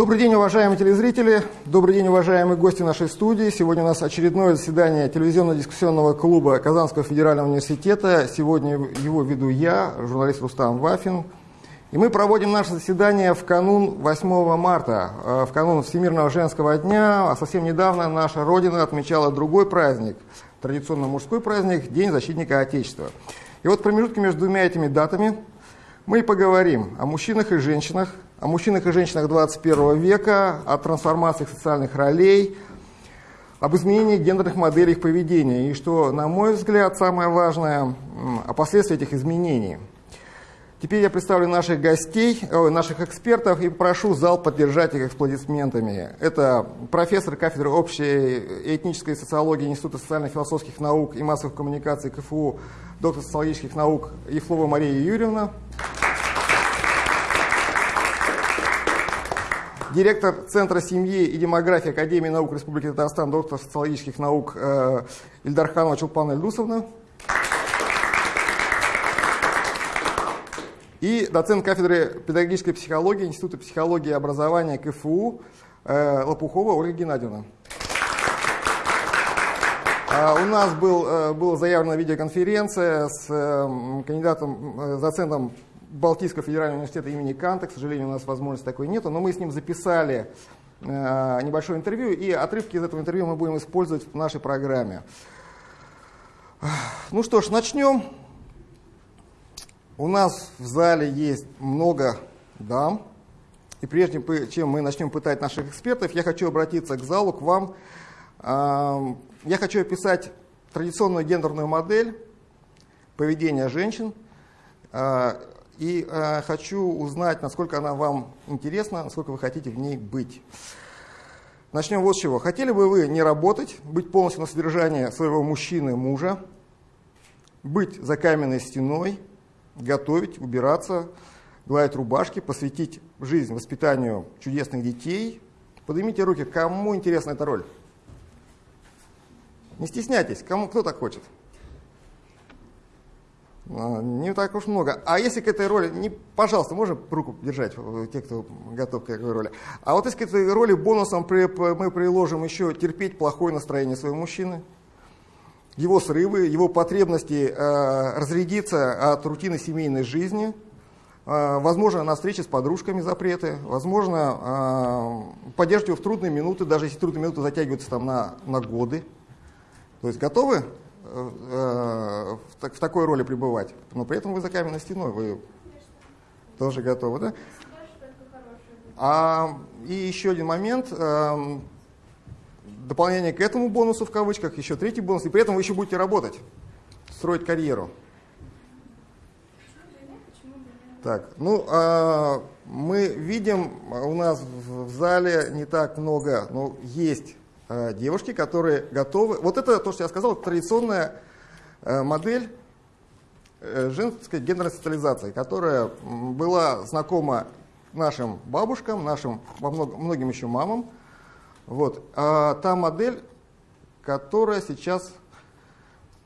Добрый день, уважаемые телезрители. Добрый день, уважаемые гости нашей студии. Сегодня у нас очередное заседание телевизионно-дискуссионного клуба Казанского федерального университета. Сегодня его веду я, журналист Рустам Вафин. И мы проводим наше заседание в канун 8 марта, э, в канун Всемирного женского дня. А совсем недавно наша Родина отмечала другой праздник, традиционно мужской праздник, День защитника Отечества. И вот в промежутке между двумя этими датами мы поговорим о мужчинах и женщинах, о мужчинах и женщинах 21 века, о трансформациях социальных ролей, об изменении гендерных моделей их поведения и, что, на мой взгляд, самое важное, о последствиях этих изменений – Теперь я представлю наших гостей, наших экспертов и прошу зал поддержать их аплодисментами. Это профессор кафедры общей этнической социологии Института социально-философских наук и массовых коммуникаций КФУ, доктор социологических наук Ефлова Мария Юрьевна. Директор Центра семьи и демографии Академии наук Республики Татарстан, доктор социологических наук э, Ильдарханова Чулпана Ильдусовна. и доцент кафедры педагогической психологии Института психологии и образования КФУ э, Лопухова Ольга Геннадьевна. А у нас был, э, была заявлена видеоконференция с э, кандидатом, доцентом Балтийского федерального университета имени Канта. К сожалению, у нас возможности такой нету, но мы с ним записали небольшое интервью, и отрывки из этого интервью мы будем использовать в нашей программе. Ну что ж, начнем. У нас в зале есть много дам. И прежде чем мы начнем пытать наших экспертов, я хочу обратиться к залу, к вам. Я хочу описать традиционную гендерную модель поведения женщин. И а, хочу узнать, насколько она вам интересна, насколько вы хотите в ней быть. Начнем вот с чего. Хотели бы вы не работать, быть полностью на содержание своего мужчины, мужа, быть за каменной стеной, готовить, убираться, гладить рубашки, посвятить жизнь воспитанию чудесных детей. Поднимите руки, кому интересна эта роль? Не стесняйтесь, кому, кто так хочет? А, не так уж много. А если к этой роли, не, пожалуйста, можно руку держать, те, кто готов к этой роли. А вот если к этой роли бонусом при, мы приложим еще терпеть плохое настроение своего мужчины, его срывы, его потребности э, разрядиться от рутины семейной жизни, э, возможно, на встрече с подружками запреты, возможно, э, поддерживать его в трудные минуты, даже если трудные минуты затягиваются там на, на годы. То есть готовы э, э, в, в такой роли пребывать, но при этом вы за каменной стеной, вы тоже готовы, да? А, и еще один момент. Э, дополнение к этому бонусу в кавычках, еще третий бонус, и при этом вы еще будете работать, строить карьеру. Так, ну, а, мы видим, у нас в зале не так много, но есть девушки, которые готовы. Вот это то, что я сказал, традиционная а, модель а, женской гендерной социализации, которая была знакома нашим бабушкам, нашим, многим еще мамам, вот. А та модель, которая сейчас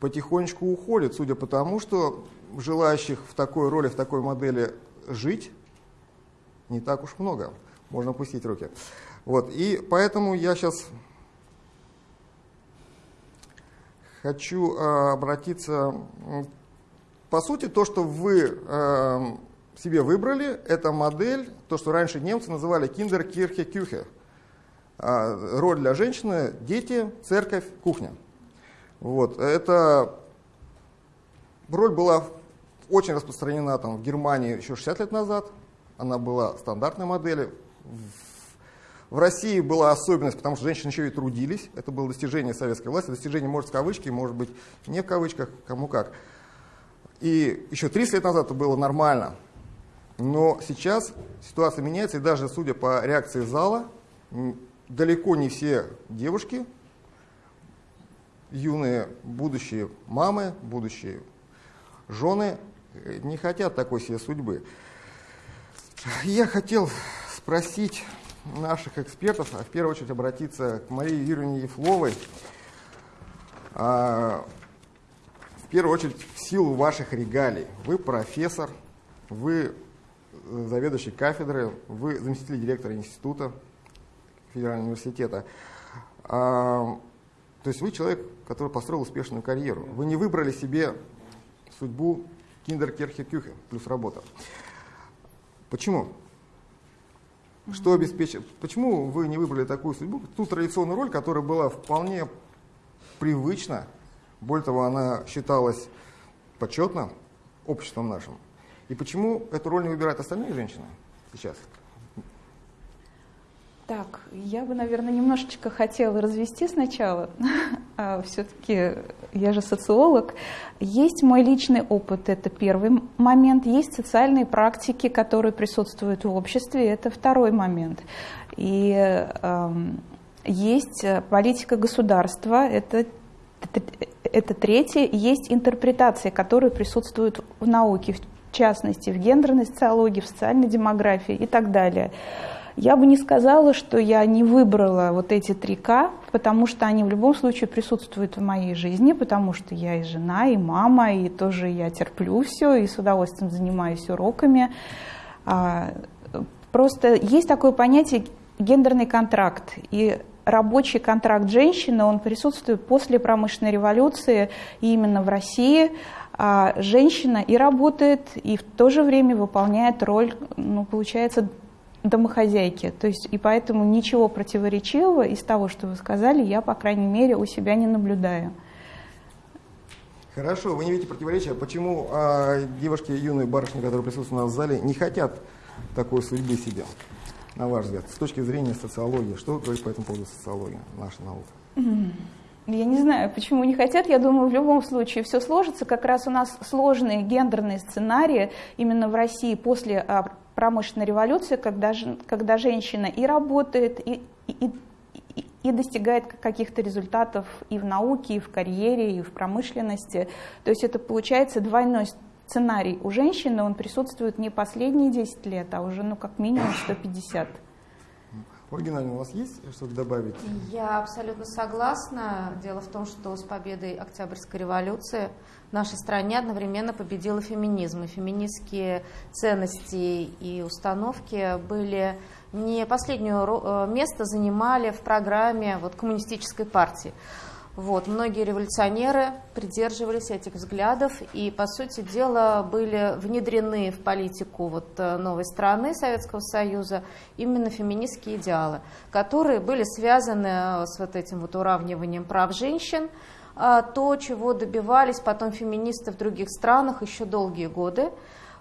потихонечку уходит, судя по тому, что желающих в такой роли, в такой модели жить не так уж много. Можно опустить руки. Вот. И поэтому я сейчас хочу э, обратиться... По сути, то, что вы э, себе выбрали, это модель, то, что раньше немцы называли киндер-кирхе-кюхе. А, роль для женщины – дети, церковь, кухня. Вот. Это роль была очень распространена там, в Германии еще 60 лет назад. Она была стандартной моделью. В России была особенность, потому что женщины еще и трудились. Это было достижение советской власти. Достижение, может, в кавычки, может быть, не в кавычках, кому как. И еще 30 лет назад это было нормально. Но сейчас ситуация меняется, и даже судя по реакции зала, далеко не все девушки, юные будущие мамы, будущие жены э, не хотят такой себе судьбы. Я хотел спросить наших экспертов, а в первую очередь обратиться к Марии Юрьевне Ефловой, а, в первую очередь в силу ваших регалий. Вы профессор, вы заведующий кафедры, вы заместитель директора института федерального университета. А, то есть вы человек, который построил успешную карьеру. Вы не выбрали себе судьбу киндеркерхе кюхе плюс работа. Почему? Что обеспечит? Почему вы не выбрали такую судьбу, ту традиционную роль, которая была вполне привычна, более того, она считалась почетно обществом нашим. И почему эту роль не выбирают остальные женщины сейчас? Так, я бы, наверное, немножечко хотела развести сначала. а, Все-таки я же социолог. Есть мой личный опыт, это первый момент. Есть социальные практики, которые присутствуют в обществе, это второй момент. И э, есть политика государства, это это третье. Есть интерпретации, которые присутствуют в науке, в частности, в гендерной социологии, в социальной демографии и так далее. Я бы не сказала, что я не выбрала вот эти три К, потому что они в любом случае присутствуют в моей жизни, потому что я и жена, и мама, и тоже я терплю все, и с удовольствием занимаюсь уроками. А, просто есть такое понятие гендерный контракт, и рабочий контракт женщины, он присутствует после промышленной революции, и именно в России а женщина и работает, и в то же время выполняет роль, ну, получается, домохозяйки. То есть, и поэтому ничего противоречивого из того, что вы сказали, я, по крайней мере, у себя не наблюдаю. Хорошо, вы не видите противоречия. Почему а, девушки, юные барышни, которые присутствуют у нас в зале, не хотят такой судьбы себе, на ваш взгляд, с точки зрения социологии? Что говорит по этому поводу социология, наша наука? Я не знаю, почему не хотят. Я думаю, в любом случае все сложится. Как раз у нас сложные гендерные сценарии именно в России после а, промышленной революции, когда, когда женщина и работает, и, и, и, и достигает каких-то результатов и в науке, и в карьере, и в промышленности. То есть это получается двойной сценарий. У женщины он присутствует не последние 10 лет, а уже ну, как минимум 150. Геннадьевна, у вас есть что-то добавить? Я абсолютно согласна. Дело в том, что с победой Октябрьской революции в нашей стране одновременно победила феминизм. И феминистские ценности и установки были не последнее э, место занимали в программе вот, коммунистической партии. Вот, многие революционеры придерживались этих взглядов и, по сути дела, были внедрены в политику вот э, новой страны Советского Союза именно феминистские идеалы, которые были связаны э, с вот этим вот уравниванием прав женщин, а то, чего добивались потом феминисты в других странах еще долгие годы.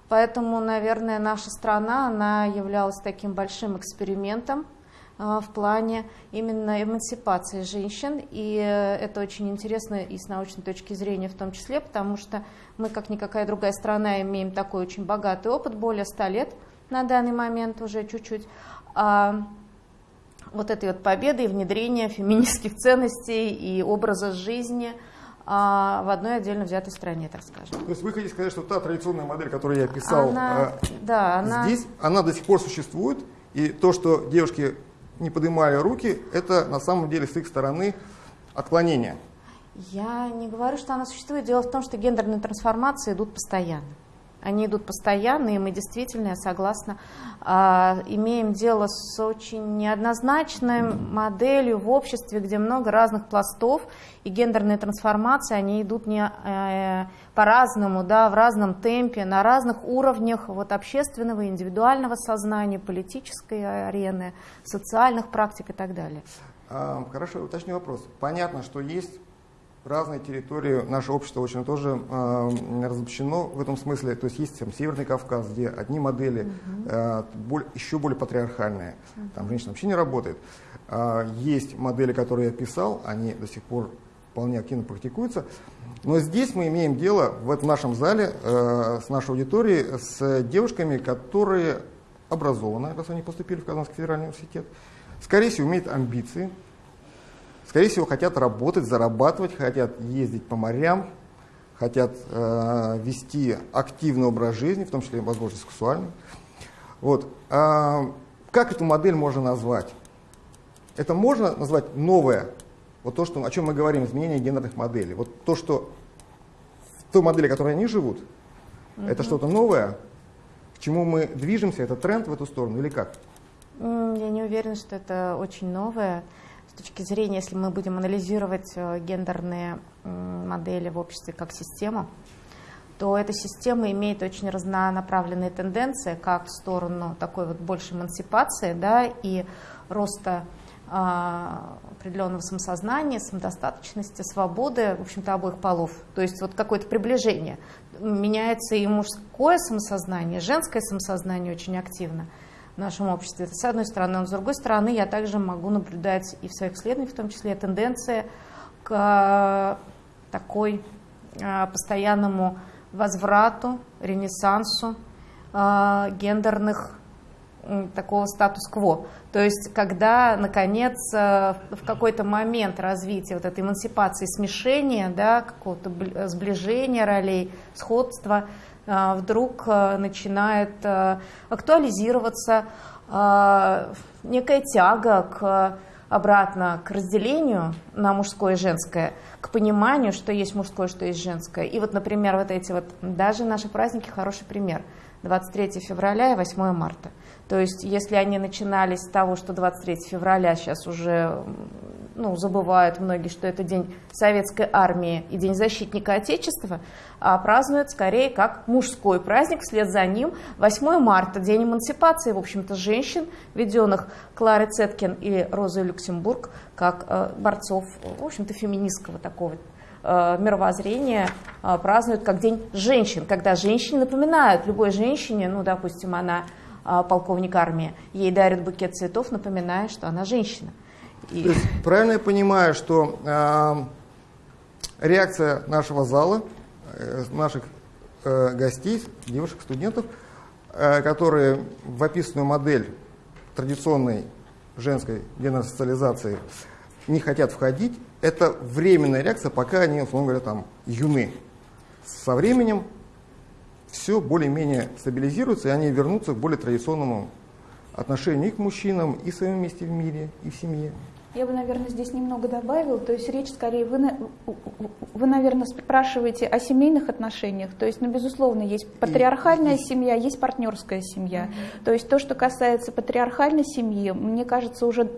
Поэтому, наверное, наша страна, она являлась таким большим экспериментом в плане именно эмансипации женщин. И э, это очень интересно и с научной точки зрения в том числе, потому что мы, как никакая другая страна, имеем такой очень богатый опыт, более 100 лет на данный момент уже чуть-чуть. А вот этой вот победы и внедрения феминистских ценностей и образа жизни а, в одной отдельно взятой стране, так скажем. То есть вы хотите сказать, что та традиционная модель, которую я писал она, э, да, она... здесь, она до сих пор существует, и то, что девушки не поднимали руки, это на самом деле с их стороны отклонение. Я не говорю, что она существует. Дело в том, что гендерные трансформации идут постоянно. Они идут постоянно, и мы действительно, я согласна, а, имеем дело с очень неоднозначной моделью в обществе, где много разных пластов, и гендерные трансформации, они идут не э, по-разному, да, в разном темпе, на разных уровнях вот, общественного, индивидуального сознания, политической арены, социальных практик и так далее. А, хорошо, уточню вопрос. Понятно, что есть разные территории, наше общество очень тоже э, разобщено в этом смысле. То есть есть там, Северный Кавказ, где одни модели э, более, еще более патриархальные, там женщина вообще не работает. Э, есть модели, которые я писал, они до сих пор вполне активно практикуются. Но здесь мы имеем дело в этом нашем зале э, с нашей аудиторией с девушками, которые образованы, раз они поступили в Казанский федеральный университет, скорее всего, имеют амбиции, скорее всего, хотят работать, зарабатывать, хотят ездить по морям, хотят э, вести активный образ жизни, в том числе, возможно, сексуальный. Вот. А, как эту модель можно назвать? Это можно назвать новое, вот то, что, о чем мы говорим, изменение гендерных моделей. Вот то, что в той модели, в которой они живут, угу. это что-то новое, чему мы движемся? Это тренд в эту сторону или как? Я не уверена, что это очень новое. С точки зрения, если мы будем анализировать э, гендерные модели в обществе как систему, то эта система имеет очень разнонаправленные тенденции, как в сторону такой вот большей эмансипации да, и роста а, определенного самосознания, самодостаточности, свободы, в общем-то, обоих полов. То есть вот какое-то приближение. Меняется и мужское самосознание, женское самосознание очень активно в нашем обществе. Это с одной стороны. Но с другой стороны, я также могу наблюдать и в своих исследованиях, в том числе, тенденции к такой а, постоянному возврату, ренессансу э, гендерных такого статус-кво. То есть, когда, наконец, э, в какой-то момент развития вот этой эмансипации, смешения, да, какого-то сближения ролей, сходства, э, вдруг э, начинает актуализироваться некая тяга к обратно к разделению на мужское и женское, к пониманию, что есть мужское, что есть женское. И вот, например, вот эти вот, даже наши праздники хороший пример. 23 февраля и 8 марта. То есть, если они начинались с того, что 23 февраля сейчас уже ну, забывают многие, что это день советской армии и день защитника Отечества, а празднуют скорее как мужской праздник, вслед за ним 8 марта, день эмансипации, в общем-то, женщин, введенных Кларой Цеткин и Розой Люксембург, как э, борцов, в общем-то, феминистского такого э, мировоззрения э, празднуют как День женщин, когда женщине напоминают любой женщине, ну, допустим, она полковник армии, ей дарят букет цветов, напоминая, что она женщина. И... То есть, правильно я понимаю, что э, реакция нашего зала, э, наших э, гостей, девушек, студентов, э, которые в описанную модель традиционной женской денасоциализации не хотят входить, это временная реакция, пока они, условно говоря, там юны. Со временем все более-менее стабилизируется, и они вернутся к более традиционному отношению и к мужчинам, и в своем месте в мире, и в семье. Я бы, наверное, здесь немного добавила. То есть речь скорее, вы, вы, наверное, спрашиваете о семейных отношениях. То есть, ну, безусловно, есть патриархальная семья, есть партнерская семья. То есть то, что касается патриархальной семьи, мне кажется, уже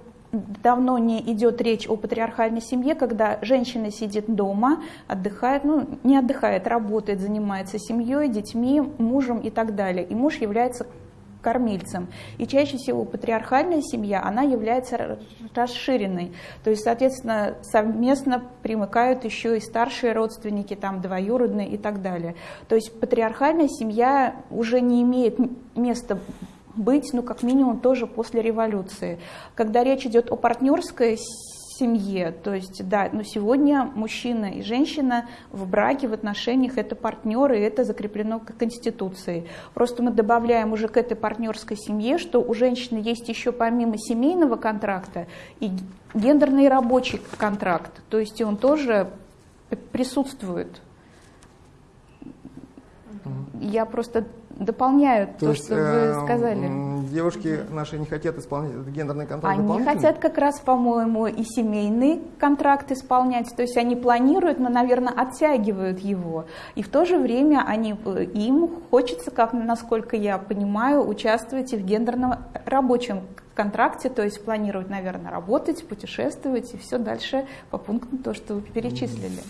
давно не идет речь о патриархальной семье, когда женщина сидит дома, отдыхает, ну, не отдыхает, работает, занимается семьей, детьми, мужем и так далее. И муж является кормильцем. И чаще всего патриархальная семья, она является расширенной. То есть, соответственно, совместно примыкают еще и старшие родственники, там, двоюродные и так далее. То есть патриархальная семья уже не имеет места быть, ну, как минимум, тоже после революции. Когда речь идет о партнерской семье. То есть, да, но сегодня мужчина и женщина в браке, в отношениях это партнеры, и это закреплено к Конституции. Просто мы добавляем уже к этой партнерской семье, что у женщины есть еще помимо семейного контракта и гендерный рабочий контракт. То есть он тоже присутствует. Я просто дополняют то, то есть, что вы э, сказали. Девушки наши не хотят исполнять этот гендерный контракт Они хотят как раз, по-моему, и семейный контракт исполнять, то есть они планируют, но, наверное, оттягивают его. И в то же время они, э, им хочется, как, насколько я понимаю, участвовать и в гендерном рабочем контракте, то есть планировать, наверное, работать, путешествовать и все дальше по пунктам то, что вы перечислили.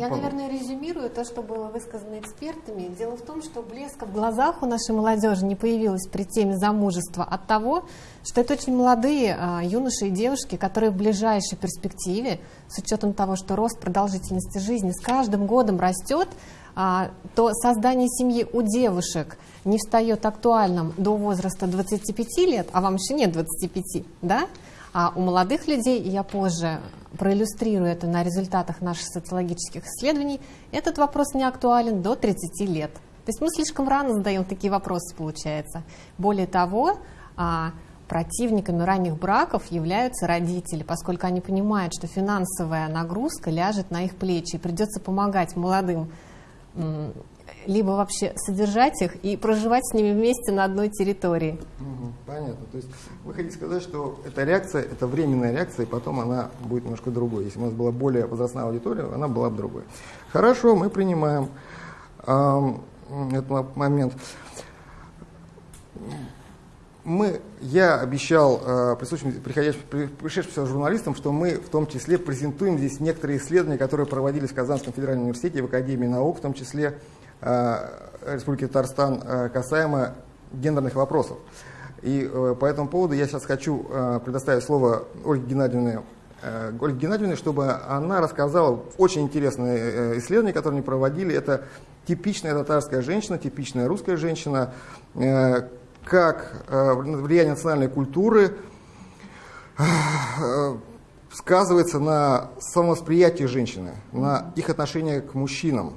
Я, наверное, резюмирую то, что было высказано экспертами. Дело в том, что блеска в глазах у нашей молодежи не появилась при теме замужества от того, что это очень молодые а, юноши и девушки, которые в ближайшей перспективе, с учетом того, что рост продолжительности жизни с каждым годом растет, а, то создание семьи у девушек не встает актуальным до возраста 25 лет, а вам еще нет 25, да? А у молодых людей, я позже проиллюстрирую это на результатах наших социологических исследований, этот вопрос не актуален до 30 лет. То есть мы слишком рано задаем такие вопросы, получается. Более того, а, противниками ранних браков являются родители, поскольку они понимают, что финансовая нагрузка ляжет на их плечи, и придется помогать молодым либо вообще содержать их и проживать с ними вместе на одной территории. Понятно. То есть вы хотите сказать, что эта реакция, это временная реакция, и потом она будет немножко другой. Если у нас была более возрастная аудитория, она была бы другой. Хорошо, мы принимаем. этот момент. Мы, я обещал э, присутствующим, пришедшим журналистам, что мы в том числе презентуем здесь некоторые исследования, которые проводились в Казанском федеральном университете в Академии наук, в том числе э, Республики Татарстан, э, касаемо гендерных вопросов. И э, по этому поводу я сейчас хочу э, предоставить слово Ольге Геннадьевне, э, Ольге Геннадьевне, чтобы она рассказала очень интересное э, исследование, которое они проводили. Это типичная татарская женщина, типичная русская женщина, э, как э, влияние национальной культуры э, сказывается на самовосприятии женщины, на их отношение к мужчинам.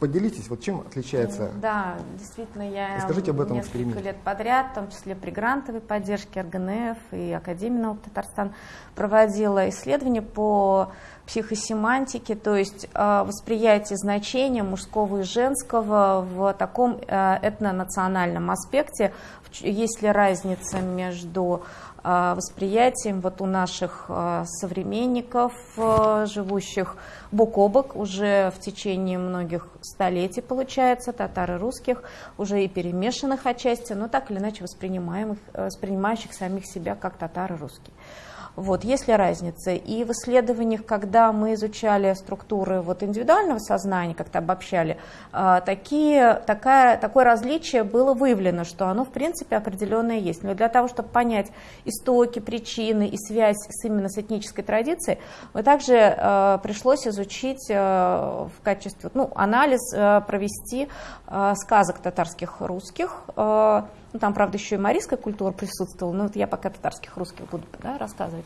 Поделитесь, вот чем отличается? Да, действительно, я Расскажите об этом несколько лет подряд, в том числе при грантовой поддержке РГНФ и Академии наук Татарстан, проводила исследования по психосемантике, то есть э, восприятие значения мужского и женского в таком э, этнонациональном аспекте. Есть ли разница между восприятием вот у наших современников, живущих бок о бок уже в течение многих столетий, получается, татар и русских, уже и перемешанных отчасти, но так или иначе воспринимаемых, воспринимающих самих себя как татары русские. Вот, есть ли разница? И в исследованиях, когда мы изучали структуры вот индивидуального сознания, как-то обобщали, а, такие, такая, такое различие было выявлено, что оно в принципе определенное есть. Но для того, чтобы понять истоки, причины и связь с, именно с этнической традицией, мы также э, пришлось изучить э, в качестве, ну, анализ провести сказок татарских русских, ну, там, правда, еще и марийская культура присутствовала, но вот я пока татарских русских буду да, рассказывать.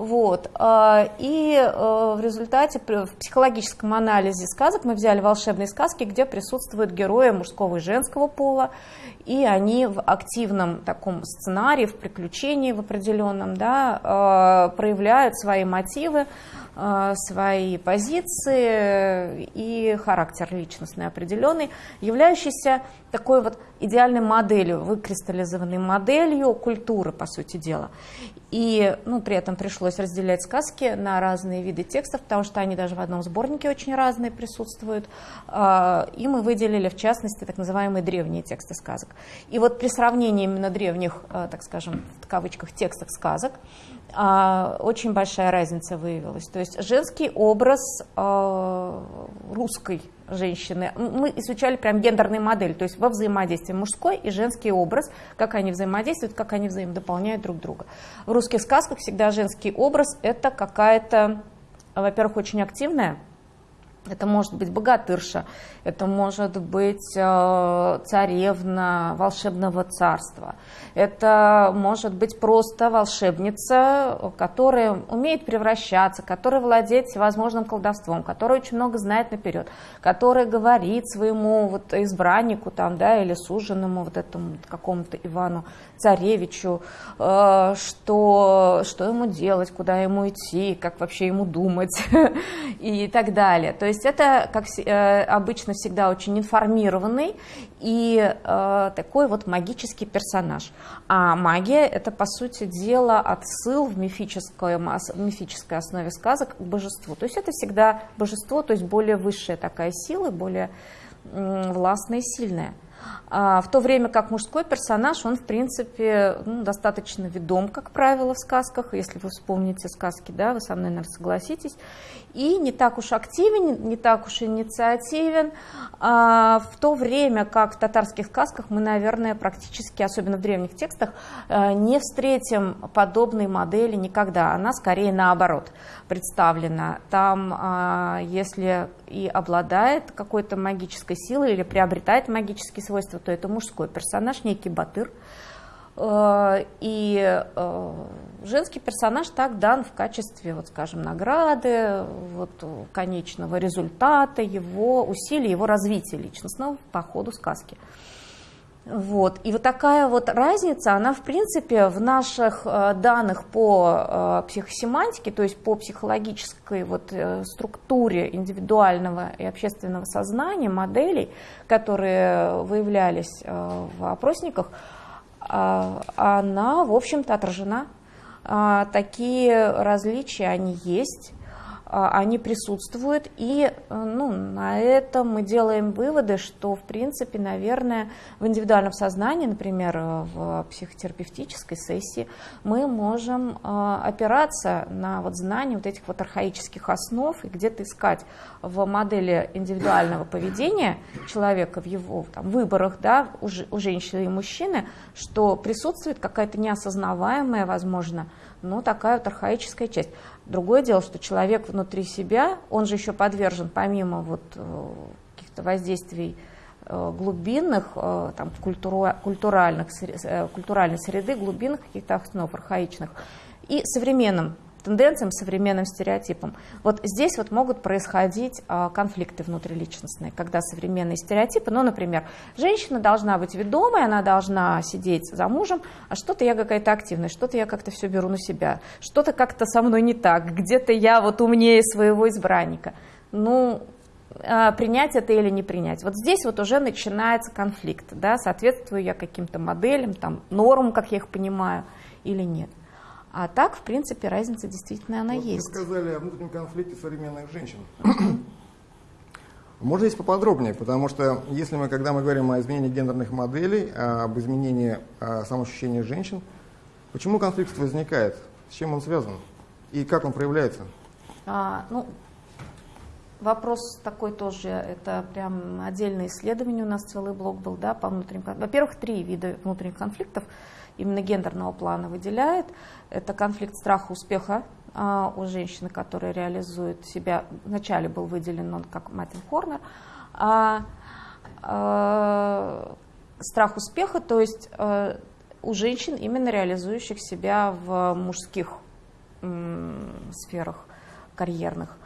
Вот. А, и э, в результате в психологическом анализе сказок мы взяли волшебные сказки, где присутствуют герои мужского и женского пола, и они в активном таком сценарии, в приключении в определенном, да, э, проявляют свои мотивы, э, свои позиции и характер личностный определенный, являющийся такой вот идеальной моделью, выкристаллизованной моделью культуры, по сути дела. И ну, при этом пришлось разделять сказки на разные виды текстов, потому что они даже в одном сборнике очень разные присутствуют. А, и мы выделили, в частности, так называемые древние тексты сказок. И вот при сравнении именно древних, а, так скажем, в кавычках, текстов сказок, а, очень большая разница выявилась. То есть женский образ русской женщины. Мы изучали прям гендерные модели, то есть во взаимодействии мужской и женский образ, как они взаимодействуют, как они взаимодополняют друг друга. В русских сказках всегда женский образ это какая-то, во-первых, очень активная, это может быть богатырша, это может быть э, царевна волшебного царства, это может быть просто волшебница, которая умеет превращаться, которая владеет всевозможным колдовством, которая очень много знает наперед, которая говорит своему вот избраннику там, да, или суженому вот этому какому-то Ивану царевичу, э, что, что ему делать, куда ему идти, как вообще ему думать и так далее. То есть это, как э, обычно, всегда очень информированный и э, такой вот магический персонаж. А магия – это, по сути дела, отсыл в мифической, в мифической основе сказок к божеству. То есть это всегда божество, то есть более высшая такая сила, более властная и сильная. А, в то время как мужской персонаж, он, в принципе, ну, достаточно ведом, как правило, в сказках. Если вы вспомните сказки, да, вы со мной, наверное, согласитесь. И не так уж активен, не так уж инициативен. А, в то время как в татарских сказках мы, наверное, практически, особенно в древних текстах, э, не встретим подобной модели никогда. Она скорее наоборот представлена. Там, а, если и обладает какой-то магической силой или приобретает магические свойства, то это мужской персонаж, некий батыр. Э, и э, женский персонаж так дан в качестве, вот скажем, награды, вот, конечного результата его усилий, его развития личностного по ходу сказки. Вот. И вот такая вот разница, она в принципе в наших э, данных по э, психосемантике, то есть по психологической вот э, структуре индивидуального и общественного сознания, моделей, которые выявлялись в опросниках, она, в общем-то, отражена. Такие различия, они есть. А, они присутствуют, и э, ну, на этом мы делаем выводы, что, в принципе, наверное, в индивидуальном сознании, например, э, в психотерапевтической сессии, мы можем э, опираться на вот знание вот этих вот архаических основ и где-то искать в модели индивидуального поведения человека в его там, выборах да, у, у женщины и мужчины, что присутствует какая-то неосознаваемая, возможно, но такая вот архаическая часть. Другое дело, что человек внутри себя, он же еще подвержен, помимо вот э, каких-то воздействий э, глубинных, э, там, культура, культуральных, культуральной среды, глубинных каких-то основ архаичных, и современным тенденциям, современным стереотипам. Вот здесь вот могут происходить а, конфликты внутриличностные, когда современные стереотипы, ну, например, женщина должна быть ведомой, она должна сидеть за мужем, а что-то я какая-то активная, что-то я как-то все беру на себя, что-то как-то со мной не так, где-то я вот умнее своего избранника. Ну, а, принять это или не принять. Вот здесь вот уже начинается конфликт, да, соответствую я каким-то моделям, там, нормам, как я их понимаю, или нет. А так, в принципе, разница действительно она вот есть. Вы сказали о внутреннем конфликте современных женщин. Можно здесь поподробнее, потому что если мы, когда мы говорим о изменении гендерных моделей, об изменении а, самоощущения женщин, почему конфликт возникает, с чем он связан и как он проявляется? А, ну, вопрос такой тоже, это прям отдельное исследование, у нас целый блок был, да, по внутренним Во-первых, три вида внутренних конфликтов именно гендерного плана выделяет. Это конфликт страха успеха а, у женщины, которая реализует себя. Вначале был выделен он как Маттин Хорнер. А, а, страх успеха, то есть а, у женщин, именно реализующих себя в мужских м, сферах карьерных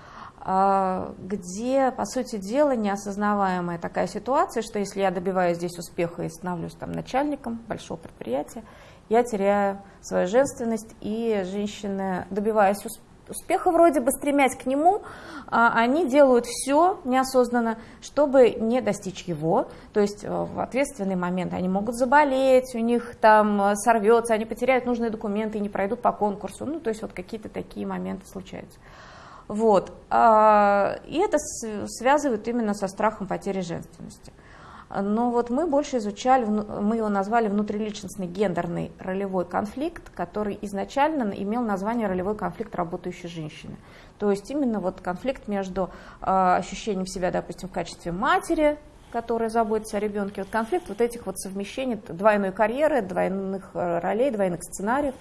где, по сути дела, неосознаваемая такая ситуация, что если я добиваюсь здесь успеха и становлюсь там начальником большого предприятия, я теряю свою женственность, и женщины, добиваясь успеха вроде бы, стремясь к нему, а, они делают все неосознанно, чтобы не достичь его. То есть э, в ответственный момент они могут заболеть, у них там э, сорвется, они потеряют нужные документы и не пройдут по конкурсу. Ну, то есть вот какие-то такие моменты случаются. Вот. А, и это связывают именно со страхом потери женственности. Но вот мы больше изучали, мы его назвали внутриличностный гендерный ролевой конфликт, который изначально имел название ролевой конфликт работающей женщины. То есть именно вот конфликт между э, ощущением себя, допустим, в качестве матери, которая заботится о ребенке, вот конфликт вот этих вот совмещений двойной карьеры, двойных э, ролей, двойных сценариев.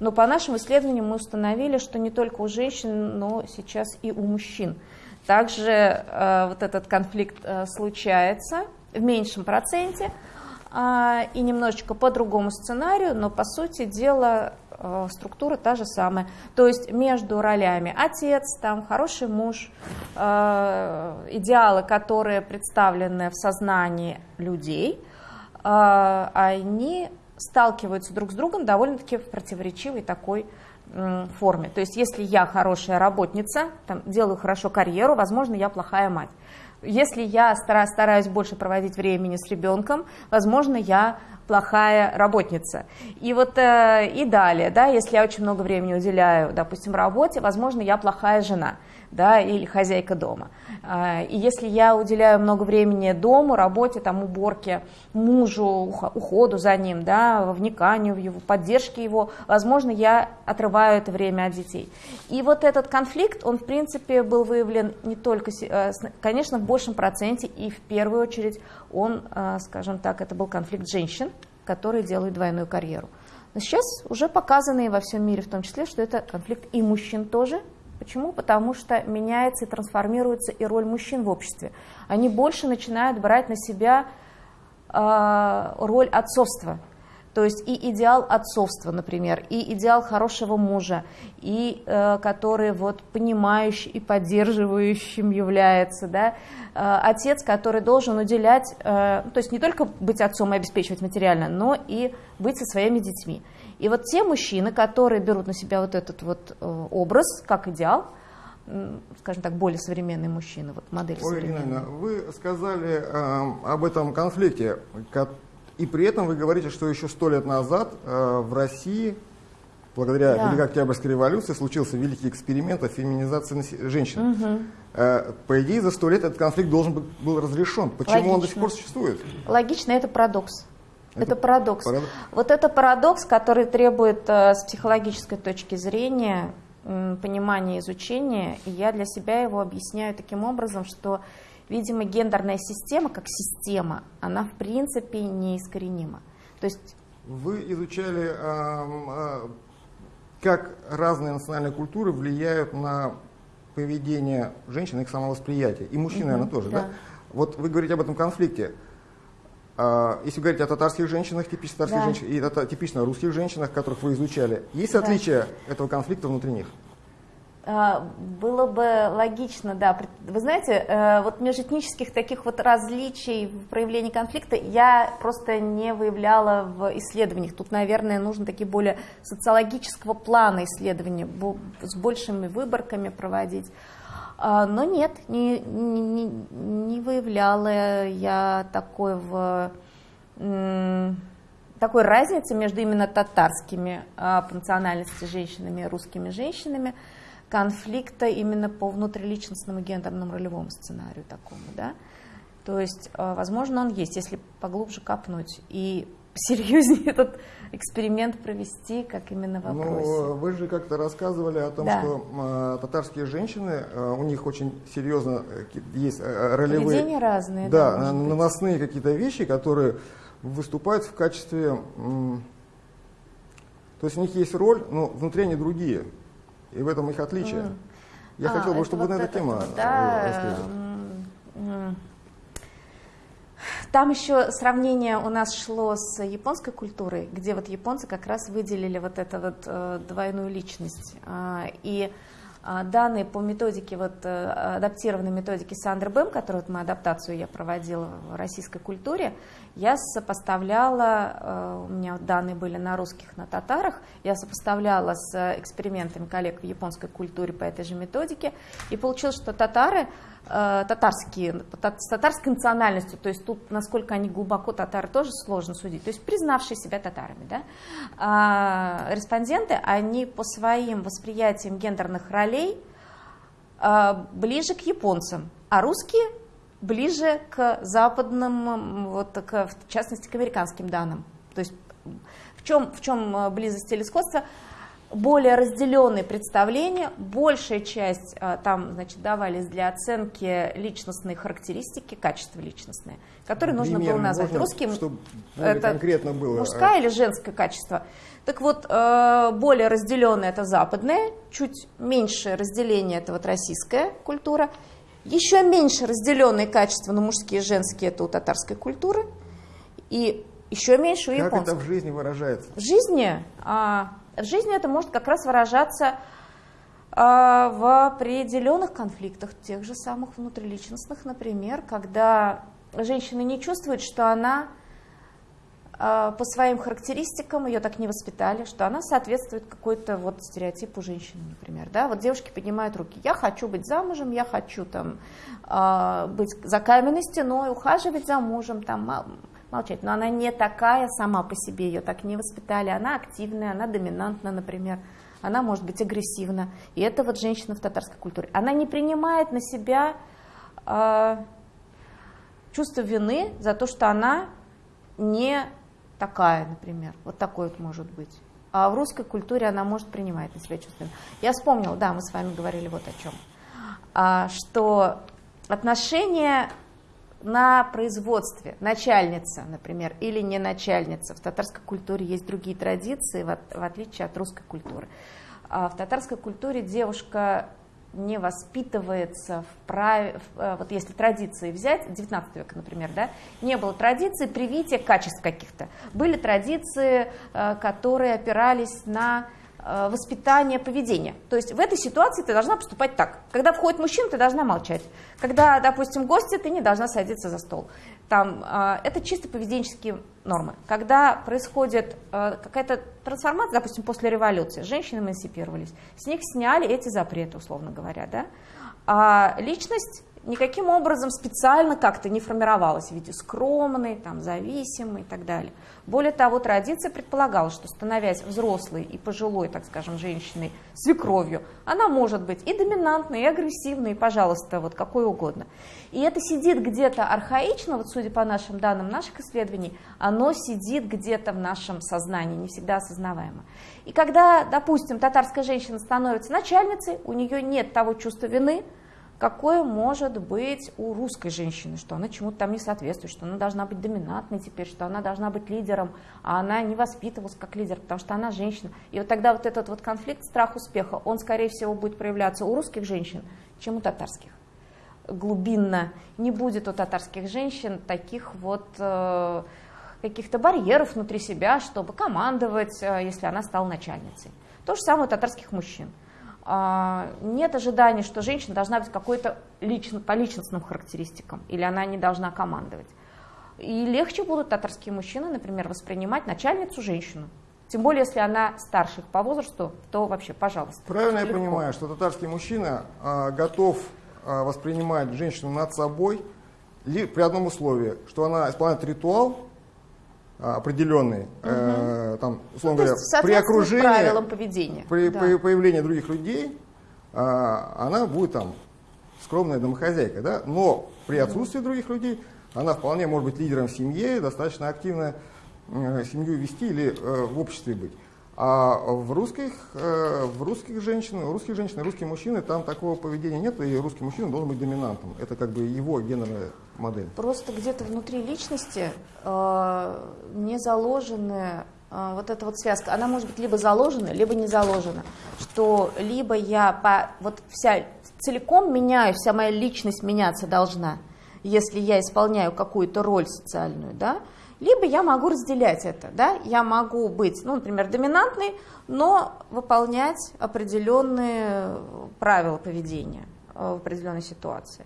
Но по нашим исследованиям мы установили, что не только у женщин, но сейчас и у мужчин. Также э, вот этот конфликт э, случается, в меньшем проценте а, и немножечко по другому сценарию, но по сути дела а, структура та же самая. То есть между ролями отец, там хороший муж, а, идеалы, которые представлены в сознании людей, а, они сталкиваются друг с другом довольно-таки в противоречивой такой форме. То есть если я хорошая работница, там, делаю хорошо карьеру, возможно, я плохая мать. Если я стараюсь больше проводить времени с ребенком, возможно, я плохая работница. И вот э, и далее, да, если я очень много времени уделяю, допустим, работе, возможно, я плохая жена да, или хозяйка дома. А, и если я уделяю много времени дому, работе, там, уборке, мужу, уходу за ним, да, вниканию в его, поддержке его, возможно, я отрываю это время от детей. И вот этот конфликт, он, в принципе, был выявлен не только, э, конечно, в большем проценте, и в первую очередь он, э, скажем так, это был конфликт женщин, которые делают двойную карьеру. Но сейчас уже показано и во всем мире в том числе, что это конфликт и мужчин тоже, Почему? Потому что меняется и трансформируется и роль мужчин в обществе. Они больше начинают брать на себя э, роль отцовства. То есть и идеал отцовства, например, и идеал хорошего мужа, и э, который вот понимающий и поддерживающим является, да, э, отец, который должен уделять, э, то есть не только быть отцом и обеспечивать материально, но и быть со своими детьми. И вот те мужчины, которые берут на себя вот этот вот э, образ как идеал, скажем так, более современные мужчины, вот модель Ольга современная. вы сказали э, об этом конфликте, и при этом вы говорите, что еще сто лет назад э, в России благодаря да. Великой Октябрьской революции случился великий эксперимент о феминизации женщин. Угу. По идее, за сто лет этот конфликт должен был разрешен. Почему Логично. он до сих пор существует? Логично, это парадокс. Это, это парадокс. парадокс. Вот это парадокс, который требует э, с психологической точки зрения понимания, изучения. И я для себя его объясняю таким образом, что, видимо, гендерная система как система, она в принципе неискоренима. То есть вы изучали, как разные национальные культуры влияют на поведение женщин, их самовосприятие. И мужчин, угу, наверное, тоже, да. да? Вот вы говорите об этом конфликте. А, если говорить о татарских женщинах, типично татарских да. женщинах, и типично русских женщинах, которых вы изучали, есть да. отличия этого конфликта внутри них? А, было бы логично, да. Вы знаете, э, вот межэтнических таких вот различий в проявлении конфликта я просто не выявляла в исследованиях. Тут, наверное, нужно такие более социологического плана исследования, с большими выборками проводить. А, но нет, не, не, не выявляла я такой, в, такой разницы между именно татарскими а, по национальности женщинами и русскими женщинами, конфликта именно по внутриличностному гендерному ролевому сценарию такому, да. То есть, а, возможно, он есть, если поглубже копнуть. И серьезнее этот эксперимент провести, как именно в вопросе. Ну, вы же как-то рассказывали о том, да. что э, татарские женщины, э, у них очень серьезно э, есть э, ролевые... Поведение разные. Да, да наносные какие-то вещи, которые выступают в качестве... Э, то есть у них есть роль, но внутри они другие. И в этом их отличие. Mm. Я а, хотел бы, чтобы вот вы на эту тему да, рассказали. Там еще сравнение у нас шло с японской культурой, где вот японцы как раз выделили вот эту вот э, двойную личность. А, и а, данные по методике, вот э, адаптированной методике Сандер Бэм, которую вот мы адаптацию я проводила в российской культуре, я сопоставляла, э, у меня данные были на русских, на татарах, я сопоставляла с экспериментами коллег в японской культуре по этой же методике, и получилось, что татары татарские, с татарской национальностью, то есть тут, насколько они глубоко татары, тоже сложно судить, то есть признавшие себя татарами, да, а, респонденты, они по своим восприятиям гендерных ролей а, ближе к японцам, а русские ближе к западным, вот, к, в частности, к американским данным. То есть в чем, в чем э, близость или сходство? Более разделенные представления, большая часть а, там значит, давались для оценки личностной характеристики, качества личностные, которые нужно было назвать. Русским чтобы это конкретно было. мужское или женское качество. Так вот, э, более разделенное это западное, чуть меньшее разделение это вот российская культура, еще меньше разделенные качества, но мужские и женские это у татарской культуры, и еще меньше у японской. Как это в жизни выражается? В жизни а, в жизни это может как раз выражаться а, в определенных конфликтах, тех же самых внутриличностных, например, когда женщина не чувствует, что она а, по своим характеристикам, ее так не воспитали, что она соответствует какой-то вот стереотипу женщины, например. Да? Вот девушки поднимают руки, я хочу быть замужем, я хочу там, а, быть за каменной стеной, ухаживать за мужем, там, молчать. Но она не такая сама по себе, ее так не воспитали. Она активная, она доминантна, например. Она может быть агрессивна. И это вот женщина в татарской культуре. Она не принимает на себя э, чувство вины за то, что она не такая, например. Вот такой вот может быть. А в русской культуре она может принимать на себя чувство вины. Я вспомнила, да, мы с вами говорили вот о чем. А, что отношения на производстве, начальница, например, или не начальница. В татарской культуре есть другие традиции, в, отличие от русской культуры. А в татарской культуре девушка не воспитывается в праве, э, вот если традиции взять, 19 века, например, да, не было традиции привития качеств каких-то. Были традиции, э, которые опирались на Э, воспитание поведения. То есть в этой ситуации ты должна поступать так. Когда входит мужчина, ты должна молчать. Когда, допустим, гости, ты не должна садиться за стол. Там, э, это чисто поведенческие нормы. Когда происходит э, какая-то трансформация, допустим, после революции, женщины эмансипировались, с них сняли эти запреты, условно говоря. Да? А личность никаким образом специально как-то не формировалась в виде скромной, там, зависимой и так далее. Более того, традиция предполагала, что становясь взрослой и пожилой, так скажем, женщиной, свекровью, она может быть и доминантной, и агрессивной, и, пожалуйста, вот какой угодно. И это сидит где-то архаично, вот судя по нашим данным наших исследований, оно сидит где-то в нашем сознании, не всегда осознаваемо. И когда, допустим, татарская женщина становится начальницей, у нее нет того чувства вины, какое может быть у русской женщины, что она чему-то там не соответствует, что она должна быть доминантной теперь, что она должна быть лидером, а она не воспитывалась как лидер, потому что она женщина. И вот тогда вот этот вот конфликт, страх успеха, он, скорее всего, будет проявляться у русских женщин, чем у татарских. Глубинно не будет у татарских женщин таких вот э, каких-то барьеров внутри себя, чтобы командовать, э, если она стала начальницей. То же самое у татарских мужчин. А, нет ожиданий, что женщина должна быть какой-то лично, по личностным характеристикам, или она не должна командовать. И легче будут татарские мужчины, например, воспринимать начальницу женщину. Тем более, если она старше их по возрасту, то вообще, пожалуйста. Правильно легко. я понимаю, что татарский мужчина а, готов а, воспринимать женщину над собой ли, при одном условии, что она исполняет ритуал, определенный, угу. э, там, условно ну, говоря, при окружении, правилам поведения. при да. появлении других людей, э, она будет там скромная домохозяйка, да, но при отсутствии других людей она вполне может быть лидером в семье, достаточно активно э, семью вести или э, в обществе быть. А в русских, э, в русских женщин, у русских женщин русские мужчины там такого поведения нет, и русский мужчина должен быть доминантом. Это как бы его гендерная модель. Просто где-то внутри личности э, не заложены э, вот эта вот связка, она может быть либо заложена, либо не заложена. Что либо я по, вот вся целиком меняю, вся моя личность меняться должна, если я исполняю какую-то роль социальную, да, либо я могу разделять это, да, я могу быть, ну, например, доминантной, но выполнять определенные правила поведения э, в определенной ситуации.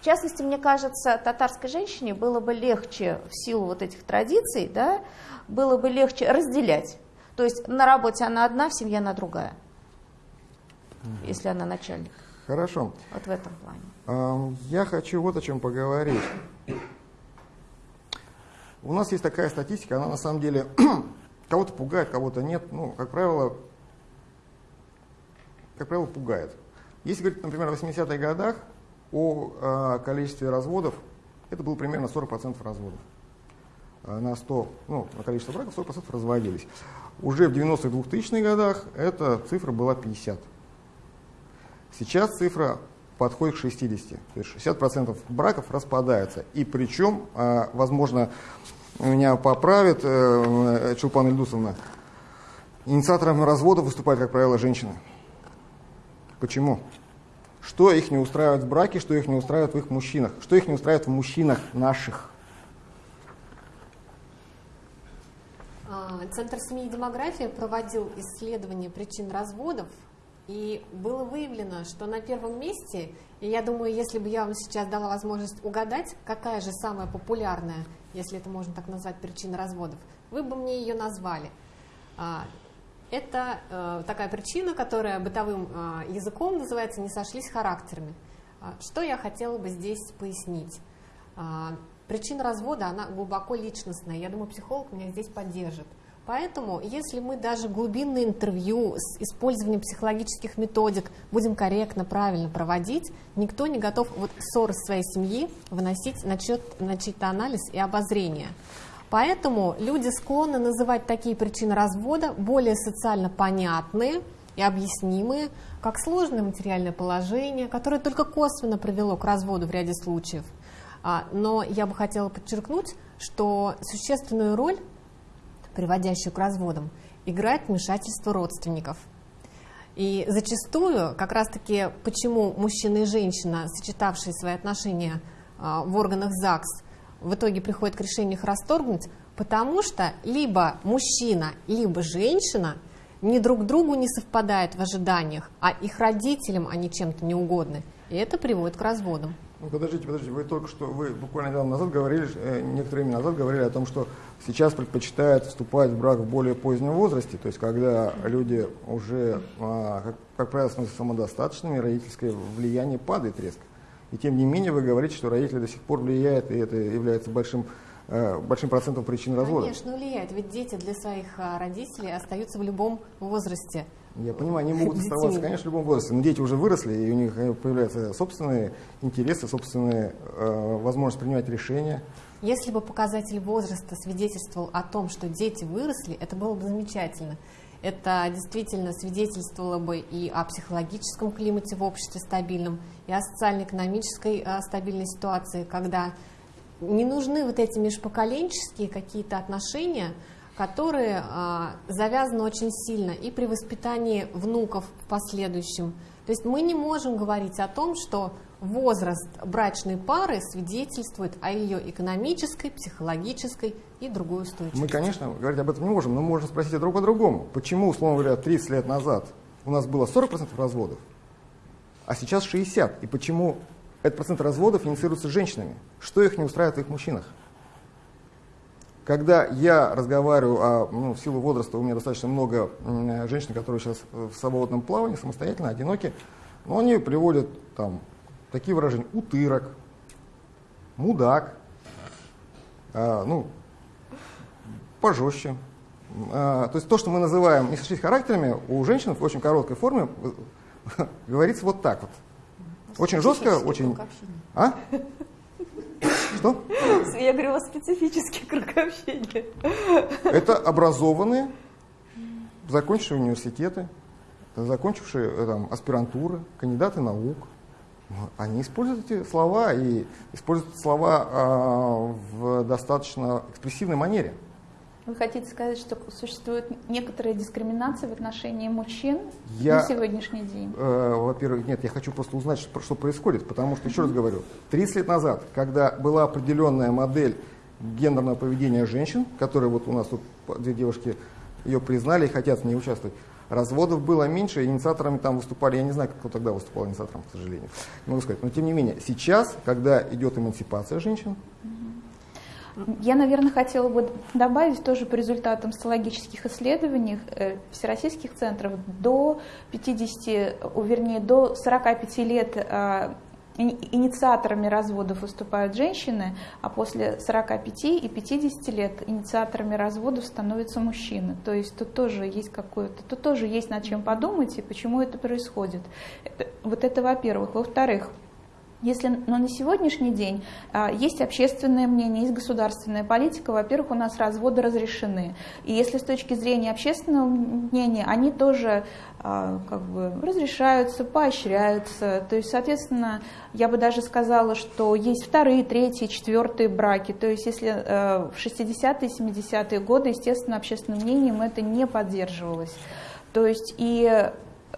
В частности, мне кажется, татарской женщине было бы легче в силу вот этих традиций, да, было бы легче разделять. То есть на работе она одна, в семье она другая, угу. если она начальник. Хорошо. Вот в этом плане. Я хочу вот о чем поговорить. У нас есть такая статистика, она на самом деле кого-то пугает, кого-то нет. Ну, как правило, как правило, пугает. Если говорить, например, о 80-х годах, о э, количестве разводов, это было примерно 40% разводов. Э, на 100, ну, на количество браков 40% разводились. Уже в 90-х 2000-х годах эта цифра была 50. Сейчас цифра подходит к 60. То есть 60% браков распадаются. И причем, а, возможно, меня поправит э, Чулпан Ильдусовна, инициатором развода выступают, как правило, женщины. Почему? Что их не устраивает в браке, что их не устраивает в их мужчинах, что их не устраивает в мужчинах наших. А, Центр семьи и демографии проводил исследование причин разводов и было выявлено, что на первом месте, и я думаю, если бы я вам сейчас дала возможность угадать, какая же самая популярная, если это можно так назвать, причина разводов, вы бы мне ее назвали. А, это э, такая причина, которая бытовым а, языком называется «не сошлись характерами». А, что я хотела бы здесь пояснить? Причина развода, она глубоко личностная. Я думаю, психолог меня здесь поддержит. Поэтому, если мы даже глубинное интервью с использованием психологических методик будем корректно, правильно проводить, никто не готов вот ссоры своей семьи выносить на, чет, на чей-то анализ и обозрение. Поэтому люди склонны называть такие причины развода более социально понятные и объяснимые, как сложное материальное положение, которое только косвенно привело к разводу в ряде случаев. А, но я бы хотела подчеркнуть, что существенную роль приводящую к разводам, играет вмешательство родственников. И зачастую, как раз-таки, почему мужчина и женщина, сочетавшие свои отношения а, в органах ЗАГС, в итоге приходят к решению их расторгнуть, потому что либо мужчина, либо женщина ни друг другу не совпадают в ожиданиях, а их родителям они чем-то не угодны. И это приводит к разводам. Ну, подождите, подождите, вы только что, вы буквально недавно назад говорили, э, некоторое время назад говорили о том, что сейчас предпочитают вступать в брак в более позднем возрасте, то есть когда люди уже, а, как, как правило, становятся самодостаточными, родительское влияние падает резко. И тем не менее вы говорите, что родители до сих пор влияют, и это является большим Э, большим процентом причин развода. Конечно, влияет. Ведь дети для своих а, родителей остаются в любом возрасте. Я понимаю, они могут оставаться, конечно, в любом возрасте, но дети уже выросли, и у них э, появляются собственные интересы, собственные э, возможности принимать решения. Если бы показатель возраста свидетельствовал о том, что дети выросли, это было бы замечательно. Это действительно свидетельствовало бы и о психологическом климате в обществе стабильном, и о социально-экономической э, стабильной ситуации, когда не нужны вот эти межпоколенческие какие-то отношения, которые а, завязаны очень сильно и при воспитании внуков в последующем. То есть мы не можем говорить о том, что возраст брачной пары свидетельствует о ее экономической, психологической и другой устойчивости. Мы, конечно, говорить об этом не можем, но можем спросить друг о другом. Почему, условно говоря, 30 лет назад у нас было 40% разводов, а сейчас 60%? И почему этот процент разводов инициируется женщинами. Что их не устраивает в их мужчинах? Когда я разговариваю, а ну, в силу возраста у меня достаточно много женщин, которые сейчас в свободном плавании, самостоятельно, одиноки, но они приводят там такие выражения, утырок, мудак, а, ну, пожестче. А, то есть то, что мы называем несовершенными характерами, у женщин в очень короткой форме говорится вот так вот. Очень жестко, очень... А? Что? Я говорю, у вас специфический круг общения. Это образованные, закончившие университеты, закончившие э, там, аспирантуры, кандидаты наук. Они используют эти слова и используют слова э, в достаточно экспрессивной манере. Вы хотите сказать, что существует некоторая дискриминация в отношении мужчин я, на сегодняшний день? Э, во-первых, нет, я хочу просто узнать, что, что происходит, потому что, еще раз говорю, 30 лет назад, когда была определенная модель гендерного поведения женщин, которая вот у нас тут две девушки ее признали и хотят в ней участвовать, разводов было меньше, инициаторами там выступали, я не знаю, кто тогда выступал инициатором, к сожалению, не могу сказать. Но тем не менее, сейчас, когда идет эмансипация женщин, я, наверное, хотела бы добавить тоже по результатам социологических исследований э, всероссийских центров до 50, вернее, до 45 лет э, инициаторами разводов выступают женщины, а после 45 и 50 лет инициаторами разводов становятся мужчины. То есть тут тоже есть какое-то, тут тоже есть над чем подумать и почему это происходит. Это, вот это во-первых. Во-вторых, если но на сегодняшний день а, есть общественное мнение, есть государственная политика, во-первых, у нас разводы разрешены. И если с точки зрения общественного мнения, они тоже а, как бы разрешаются, поощряются. То есть, соответственно, я бы даже сказала, что есть вторые, третьи, четвертые браки. То есть, если э, в 60-е, 70-е годы, естественно, общественным мнением это не поддерживалось. То есть и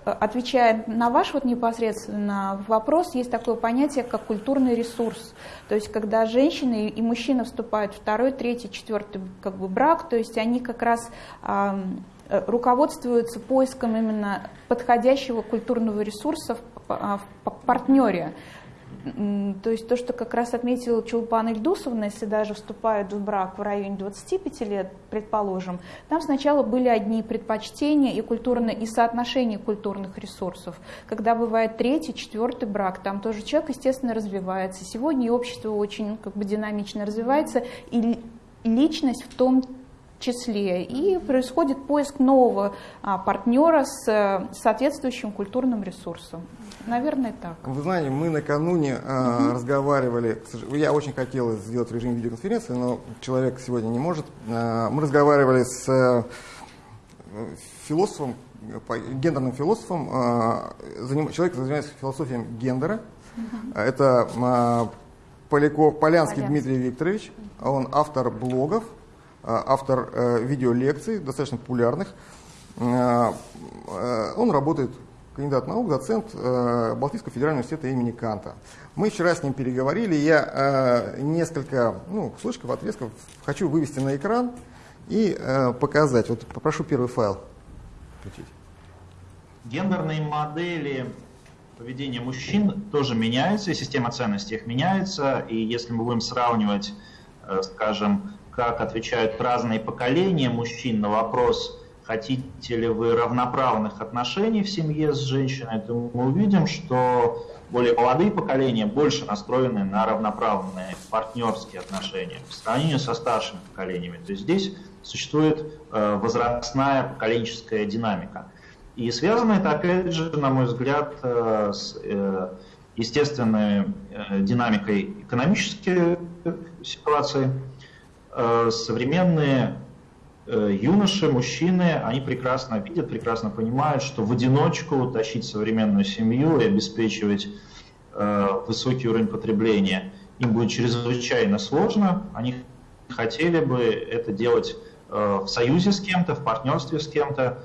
отвечая на ваш вот непосредственно вопрос, есть такое понятие, как культурный ресурс. То есть, когда женщины и мужчина вступают в второй, третий, четвертый как бы, брак, то есть они как раз э, руководствуются поиском именно подходящего культурного ресурса в, в партнере. То есть то, что как раз отметила Чулпан Ильдусовна, если даже вступают в брак в районе 25 лет, предположим, там сначала были одни предпочтения и культурные, и соотношения культурных ресурсов. Когда бывает третий, четвертый брак, там тоже человек, естественно, развивается. Сегодня общество очень как бы динамично развивается, и личность в том числе. И происходит поиск нового а, партнера с а, соответствующим культурным ресурсом. Наверное, так. Вы знаете, мы накануне э, угу. разговаривали, я очень хотел сделать в режиме видеоконференции, но человек сегодня не может. Э, мы разговаривали с э, философом, гендерным философом, э, заним, человек, занимается философией гендера. Угу. Это э, Поляков, Полянский Полянский Дмитрий Викторович. Он автор блогов, автор э, видеолекций, достаточно популярных. Он работает кандидат наук, доцент э, Балтийского федерального университета имени Канта. Мы вчера с ним переговорили, я э, несколько ну, кусочков, отрезков хочу вывести на экран и э, показать. Вот попрошу первый файл включить. Гендерные модели поведения мужчин тоже меняются, и система ценностей их меняется. И если мы будем сравнивать, скажем, как отвечают разные поколения мужчин на вопрос, хотите ли вы равноправных отношений в семье с женщиной, то мы увидим, что более молодые поколения больше настроены на равноправные партнерские отношения по сравнению со старшими поколениями. То есть здесь существует э, возрастная поколенческая динамика. И связано это, опять же, на мой взгляд, э, с э, естественной динамикой экономической ситуации. Современные юноши, мужчины, они прекрасно видят, прекрасно понимают, что в одиночку тащить современную семью и обеспечивать высокий уровень потребления им будет чрезвычайно сложно. Они хотели бы это делать Э, в союзе с кем-то, в партнерстве с кем-то.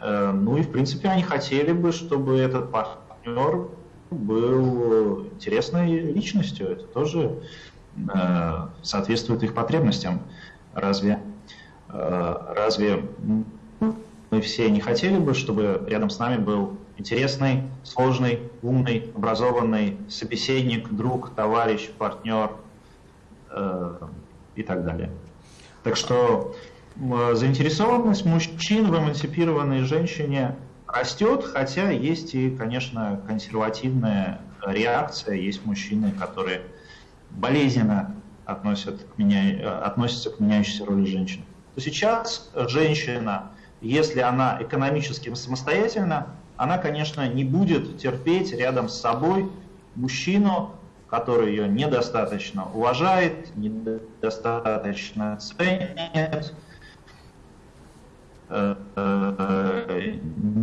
Э, ну и, в принципе, они хотели бы, чтобы этот партнер был интересной личностью. Это тоже э, соответствует их потребностям. Разве, разве мы все не хотели бы, чтобы рядом с нами был интересный, сложный, умный, образованный собеседник, друг, товарищ, партнер и так далее. Так что заинтересованность мужчин в эмансипированной женщине растет, хотя есть и, конечно, консервативная реакция. Есть мужчины, которые болезненно относят к меня, относятся к меняющейся роли женщин. То сейчас женщина, если она экономически самостоятельна, она, конечно, не будет терпеть рядом с собой мужчину, который ее недостаточно уважает, недостаточно ценит,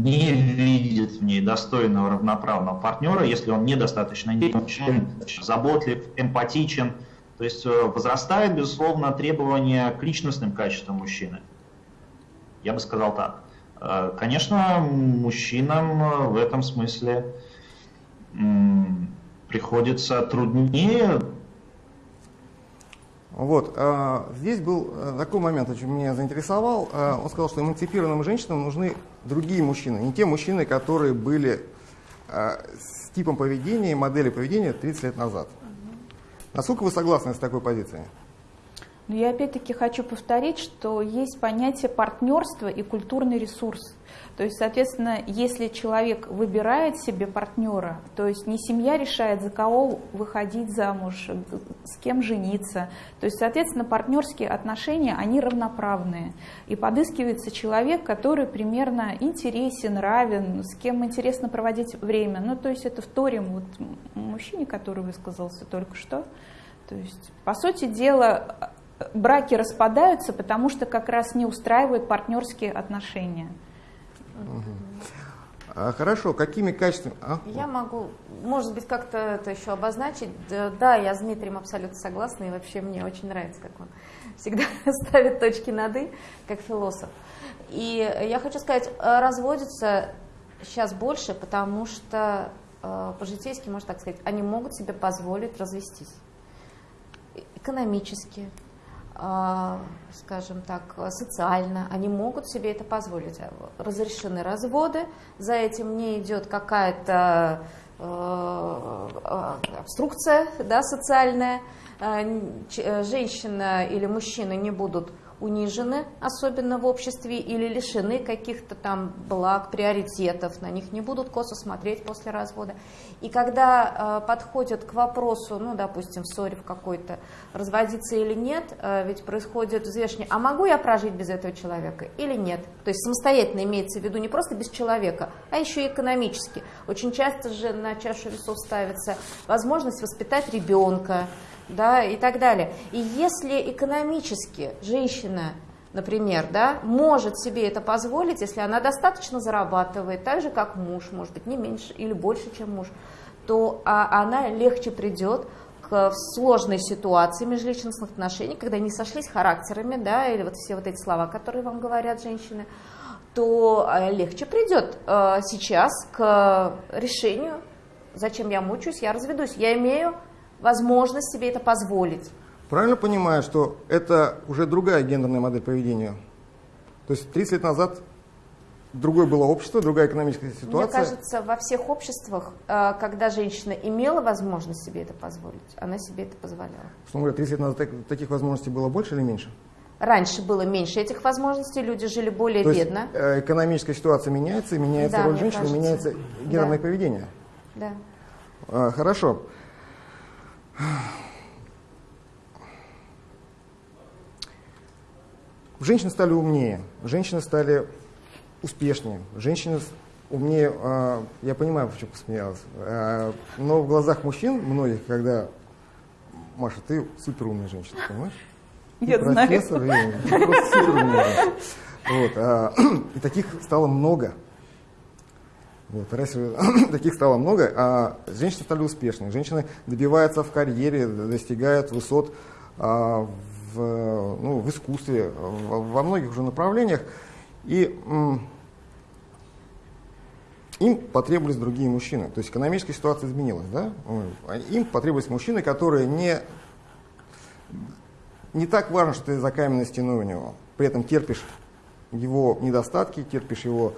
не видит в ней достойного равноправного партнера, если он недостаточно заботлив, эмпатичен. То есть э, возрастает, безусловно, требование к личностным качествам мужчины. Я бы сказал так. Э, конечно, мужчинам в этом смысле приходится труднее вот. Здесь был э, такой момент, очень меня заинтересовал. Он сказал, что эмансипированным женщинам нужны другие мужчины, не те мужчины, которые были с типом поведения и модели поведения 30 лет назад. Насколько вы согласны с такой позицией? Но я опять-таки хочу повторить, что есть понятие партнерства и культурный ресурс. То есть, соответственно, если человек выбирает себе партнера, то есть не семья решает, за кого выходить замуж, с кем жениться. То есть, соответственно, партнерские отношения, они равноправные. И подыскивается человек, который примерно интересен, равен, с кем интересно проводить время. Ну, то есть это вторим вот мужчине, который высказался только что. То есть, по сути дела, браки распадаются, потому что как раз не устраивают партнерские отношения. А, хорошо, какими качествами? А? Я могу, может быть, как-то это еще обозначить. Да, я с Дмитрием абсолютно согласна, и вообще мне очень нравится, как он всегда ставит точки над «и», как философ. И я хочу сказать, э, разводятся сейчас больше, потому что э, по-житейски, можно так сказать, они могут себе позволить развестись. Экономически, скажем так, социально, они могут себе это позволить. Разрешены разводы, за этим не идет какая-то э, обструкция да, социальная, э, женщина или мужчина не будут унижены, особенно в обществе, или лишены каких-то там благ, приоритетов, на них не будут косо смотреть после развода. И когда э, подходят к вопросу, ну, допустим, в ссоре в какой-то, разводиться или нет, э, ведь происходит взвешивание, а могу я прожить без этого человека или нет? То есть самостоятельно имеется в виду не просто без человека, а еще и экономически. Очень часто же на чашу весов ставится возможность воспитать ребенка, да, и так далее. И если экономически женщина, например, да, может себе это позволить, если она достаточно зарабатывает, так же, как муж, может быть, не меньше или больше, чем муж, то а, она легче придет к сложной ситуации межличностных отношений, когда они сошлись характерами, да, или вот все вот эти слова, которые вам говорят женщины, то а, легче придет э, сейчас к решению, зачем я мучаюсь, я разведусь, я имею возможность себе это позволить. Правильно понимаю, что это уже другая гендерная модель поведения? То есть 30 лет назад другое было общество, другая экономическая ситуация. Мне кажется, во всех обществах, э, когда женщина имела возможность себе это позволить, она себе это позволяла. Что говоря, 30 лет назад таких возможностей было больше или меньше? Раньше было меньше этих возможностей, люди жили более То бедно. Есть, э, экономическая ситуация меняется, меняется Да, роль женщины, кажется. меняется гендерное Да. поведение. Да. А, Хорошо. Женщины стали умнее, женщины стали успешнее, женщины умнее, а, я понимаю, почему посмеялась, а, но в глазах мужчин многих, когда, Маша, ты супер умная женщина, понимаешь? Ты Я знаю. профессор, ты просто суперумная женщина. Вот, а, и таких стало много. Вот, раньше таких стало много, а женщины стали успешными. Женщины добиваются в карьере, достигают высот а, в, ну, в искусстве, в- во многих уже направлениях. И м, им потребовались другие мужчины. То есть экономическая ситуация изменилась. Да? Им потребовались мужчины, которые не, не так важно, что ты за каменной стеной у него. При этом терпишь его недостатки, терпишь его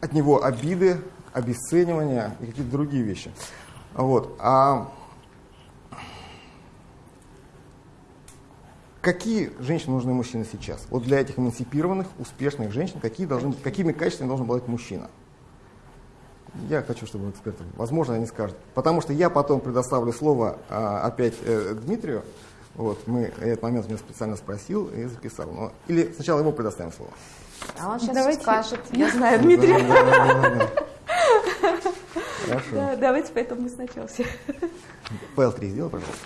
от него обиды, обесценивания и какие-то другие вещи. Вот. А какие женщины нужны мужчины сейчас? Вот для этих эмансипированных, успешных женщин, какие должны, какими качествами должен обладать мужчина? Я хочу, чтобы эксперты, возможно, они скажут. Потому что я потом предоставлю слово а, опять э, Дмитрию. Вот, мы этот момент меня специально спросил и записал. Но, или сначала ему предоставим слово. А он сейчас Давайте. скажет. Я знаю, Дмитрий. Да, да, да, да. Хорошо. Да, давайте поэтому мы сначала все. ПЛ-3 сделай, пожалуйста.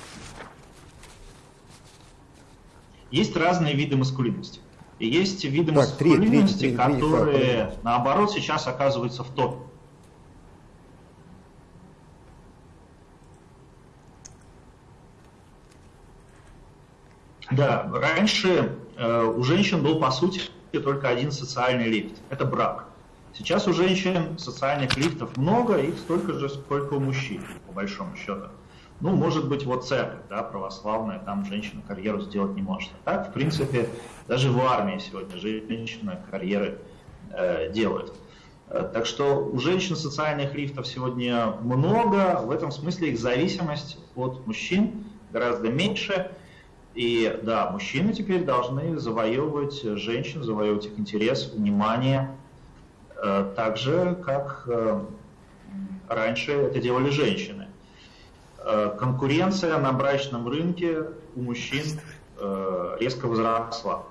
Есть разные виды маскулинности. И есть виды Так, три, три, маскулинности, три, три, которые, три. наоборот, сейчас оказываются в топе. Да, раньше э, у женщин был, по сути, только один социальный лифт. Это брак. Сейчас у женщин социальных лифтов много, их столько же, сколько у мужчин, по большому счету. Ну, может быть, вот церковь, да, православная, там женщина карьеру сделать не может. А так, в принципе, даже в армии сегодня женщины карьеры э, делают. Э, Так что у женщин социальных лифтов сегодня много, в этом смысле их зависимость от мужчин гораздо меньше. И да, мужчины теперь должны завоевывать женщин, завоевывать их интерес, внимание, э, так же, как э, раньше это делали женщины. Э, Конкуренция на брачном рынке у мужчин э, резко возросла.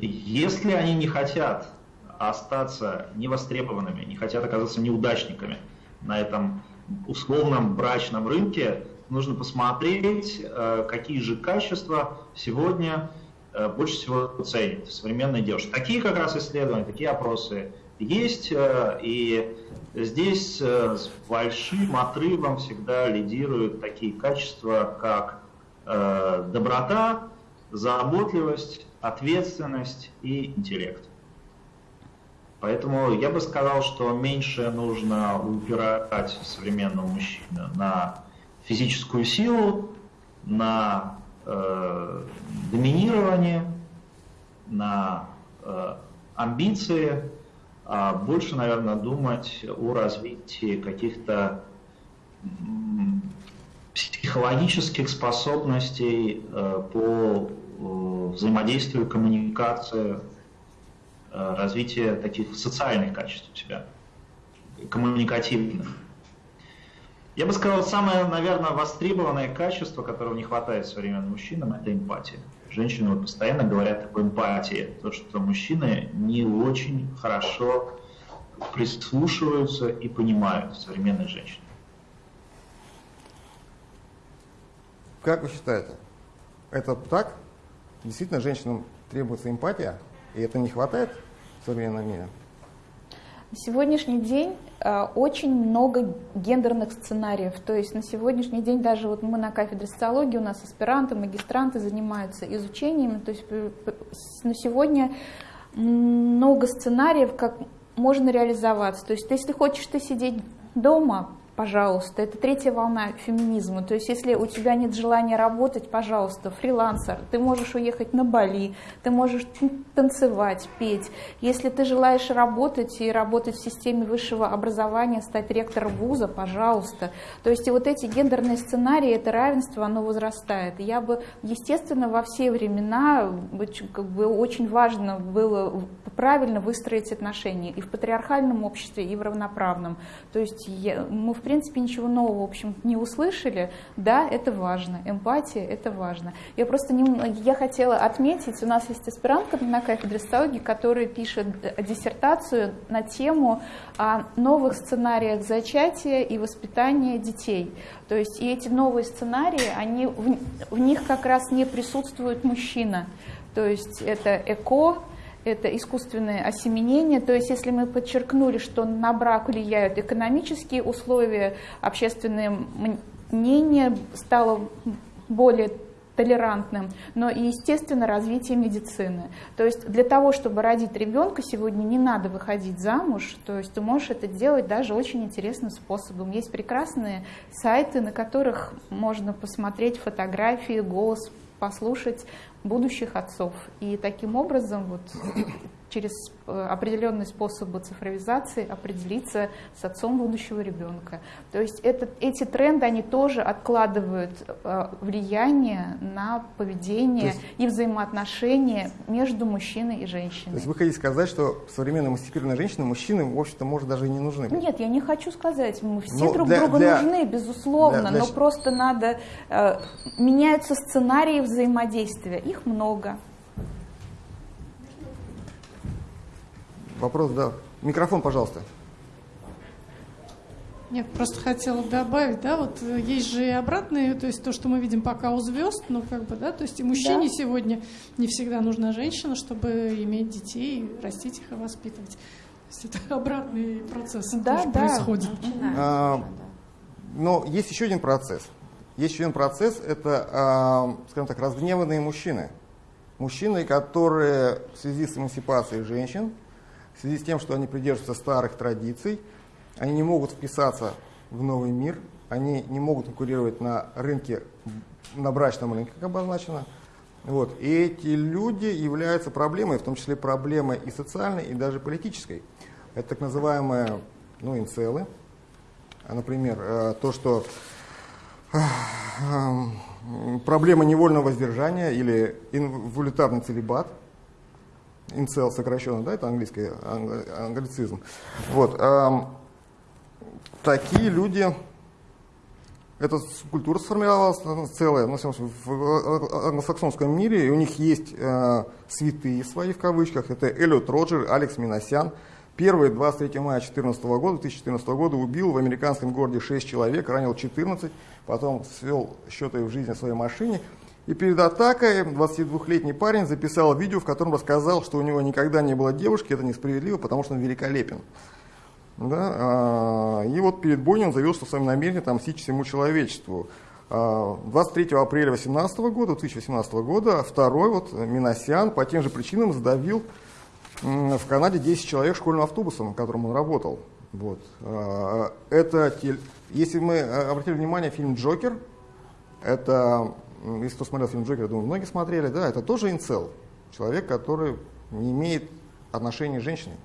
Если они не хотят остаться невостребованными, не хотят оказаться неудачниками на этом условном брачном рынке, нужно посмотреть, э, какие же качества сегодня э, больше всего ценят в современной девушке. Такие как раз исследования, такие опросы есть, э, и здесь с большим отрывом всегда лидируют такие качества, как доброта, заботливость, ответственность и интеллект. Поэтому я бы сказал, что меньше нужно упирать современного мужчину на физическую силу, на э, доминирование, на э, амбиции, а больше, наверное, думать о развитии каких-то психологических способностей э, по э, взаимодействию, коммуникации, э, развитие таких социальных качеств у себя, коммуникативных. Я бы сказал, самое, наверное, востребованное качество, которого не хватает современным мужчинам, это эмпатия. Женщины вот постоянно говорят об эмпатии, то, что мужчины не очень хорошо прислушиваются и понимают современных женщин. Как вы считаете, это так? Действительно, женщинам требуется эмпатия, и это не хватает в современном мире? На сегодняшний день э, очень много гендерных сценариев. То есть на сегодняшний день даже вот мы на кафедре социологии, у нас аспиранты, магистранты занимаются изучением. То есть э, на сегодня много сценариев, как можно реализоваться. То есть если хочешь ты сидеть дома, пожалуйста. Это третья волна феминизма. То есть если у тебя нет желания работать, пожалуйста, фрилансер, ты можешь уехать на Бали, ты можешь танцевать, петь. Если ты желаешь работать и работать в системе высшего образования, стать ректором вуза, пожалуйста. То есть и вот эти гендерные сценарии, это равенство, оно возрастает. Я бы, естественно, во все времена как бы очень важно было правильно выстроить отношения и в патриархальном обществе, и в равноправном. То есть я, мы, в принципе, ничего нового, в общем, не услышали. Да, это важно. Эмпатия – это важно. Я просто не, я хотела отметить, у нас есть аспирантка на кафедре которая пишет диссертацию на тему о новых сценариях зачатия и воспитания детей. То есть и эти новые сценарии, они, в, в них как раз не присутствует мужчина. То есть это эко, это искусственное осеменение. То есть если мы подчеркнули, что на брак влияют экономические условия, общественное мнение стало более толерантным, но и, естественно, развитие медицины. То есть для того, чтобы родить ребенка, сегодня не надо выходить замуж, то есть ты можешь это делать даже очень интересным способом. Есть прекрасные сайты, на которых можно посмотреть фотографии, голос послушать будущих отцов. И таким образом вот через э, определенные способы цифровизации определиться с отцом будущего ребенка. То есть это, эти тренды, они тоже откладывают э, влияние на поведение есть, и взаимоотношения между мужчиной и женщиной. То есть вы хотите сказать, что современные эмансипированные женщины, мужчины, в общем-то, может, даже и не нужны? Нет, я не хочу сказать. Мы все но друг для, другу для, нужны, безусловно, для, для... но просто надо... Э, меняются сценарии взаимодействия, их много. Вопрос, да. Микрофон, пожалуйста. Нет, просто хотела добавить, да, вот э, есть же и обратные, то есть то, что мы видим пока у звезд, ну как бы, да, то есть и мужчине да. сегодня не всегда нужна женщина, чтобы иметь детей, растить их и воспитывать. То есть это обратный процесс да, тоже да. происходит. А, но есть еще один процесс. Есть еще один процесс, это, а, скажем так, разгневанные мужчины. Мужчины, которые в связи с эмансипацией женщин, в связи с тем, что они придерживаются старых традиций, они не могут вписаться в новый мир, они не могут конкурировать на рынке, на брачном рынке, как обозначено. Вот. И эти люди являются проблемой, в том числе проблемой и социальной, и даже политической. Это так называемые ну, инцелы. А, например, э, то, что э, проблема невольного воздержания или инволюнтарный целебат – инцел сокращенно, да, это английский англицизм. Вот, такие люди, эта культура сформировалась целая, ну, в англосаксонском мире, и у них есть э, святые свои в кавычках, это Эллиот Роджер, Алекс Миносян. Первый 23 мая 2014 года, 2014 года убил в американском городе 6 человек, ранил 14, потом свел счеты в жизни своей машине. И перед атакой 22-летний парень записал видео, в котором рассказал, что у него никогда не было девушки, это несправедливо, потому что он великолепен. Да? А, и вот перед бойней он заявил, что своим намерением отомстить всему человечеству. 23 а, апреля 2018 года, 2018 года, второй вот Миносян по тем же причинам задавил в Канаде 10 человек школьным автобусом, на котором он работал. Вот. А, это, если мы обратили внимание, фильм «Джокер», это если кто смотрел фильм Джокер, я думаю, многие смотрели, да, это тоже инцел. Человек, который не имеет отношения с женщиной.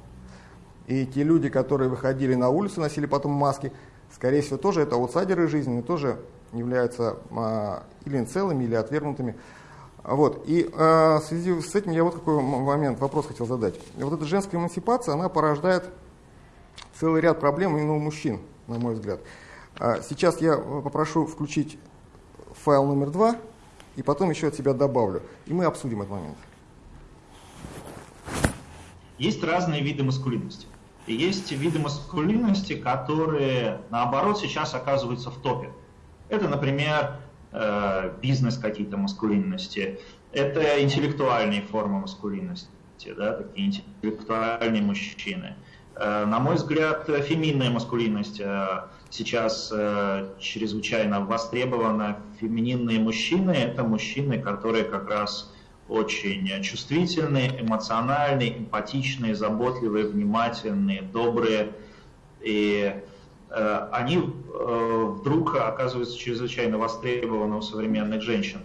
И те люди, которые выходили на улицу, носили потом маски, скорее всего, тоже это аутсайдеры жизни, тоже являются а, или инцелами, или отвергнутыми. Вот. И а, в связи с этим я вот какой момент, вопрос хотел задать. Вот эта женская эмансипация, она порождает целый ряд проблем именно у мужчин, на мой взгляд. А, сейчас я попрошу включить файл номер два, и потом еще от себя добавлю. И мы обсудим этот момент. Есть разные виды маскулинности. И есть виды маскулинности, которые, наоборот, сейчас оказываются в топе. Это, например, э, бизнес какие-то маскулинности, это интеллектуальные формы маскулинности, да, такие интеллектуальные мужчины. Э, на мой взгляд, феминная маскулинность э, сейчас э, чрезвычайно востребована. Фемининные мужчины – это мужчины, которые как раз очень чувствительные, эмоциональные, эмпатичные, заботливые, внимательные, добрые. И э, они вдруг оказываются чрезвычайно востребованы у современных женщин.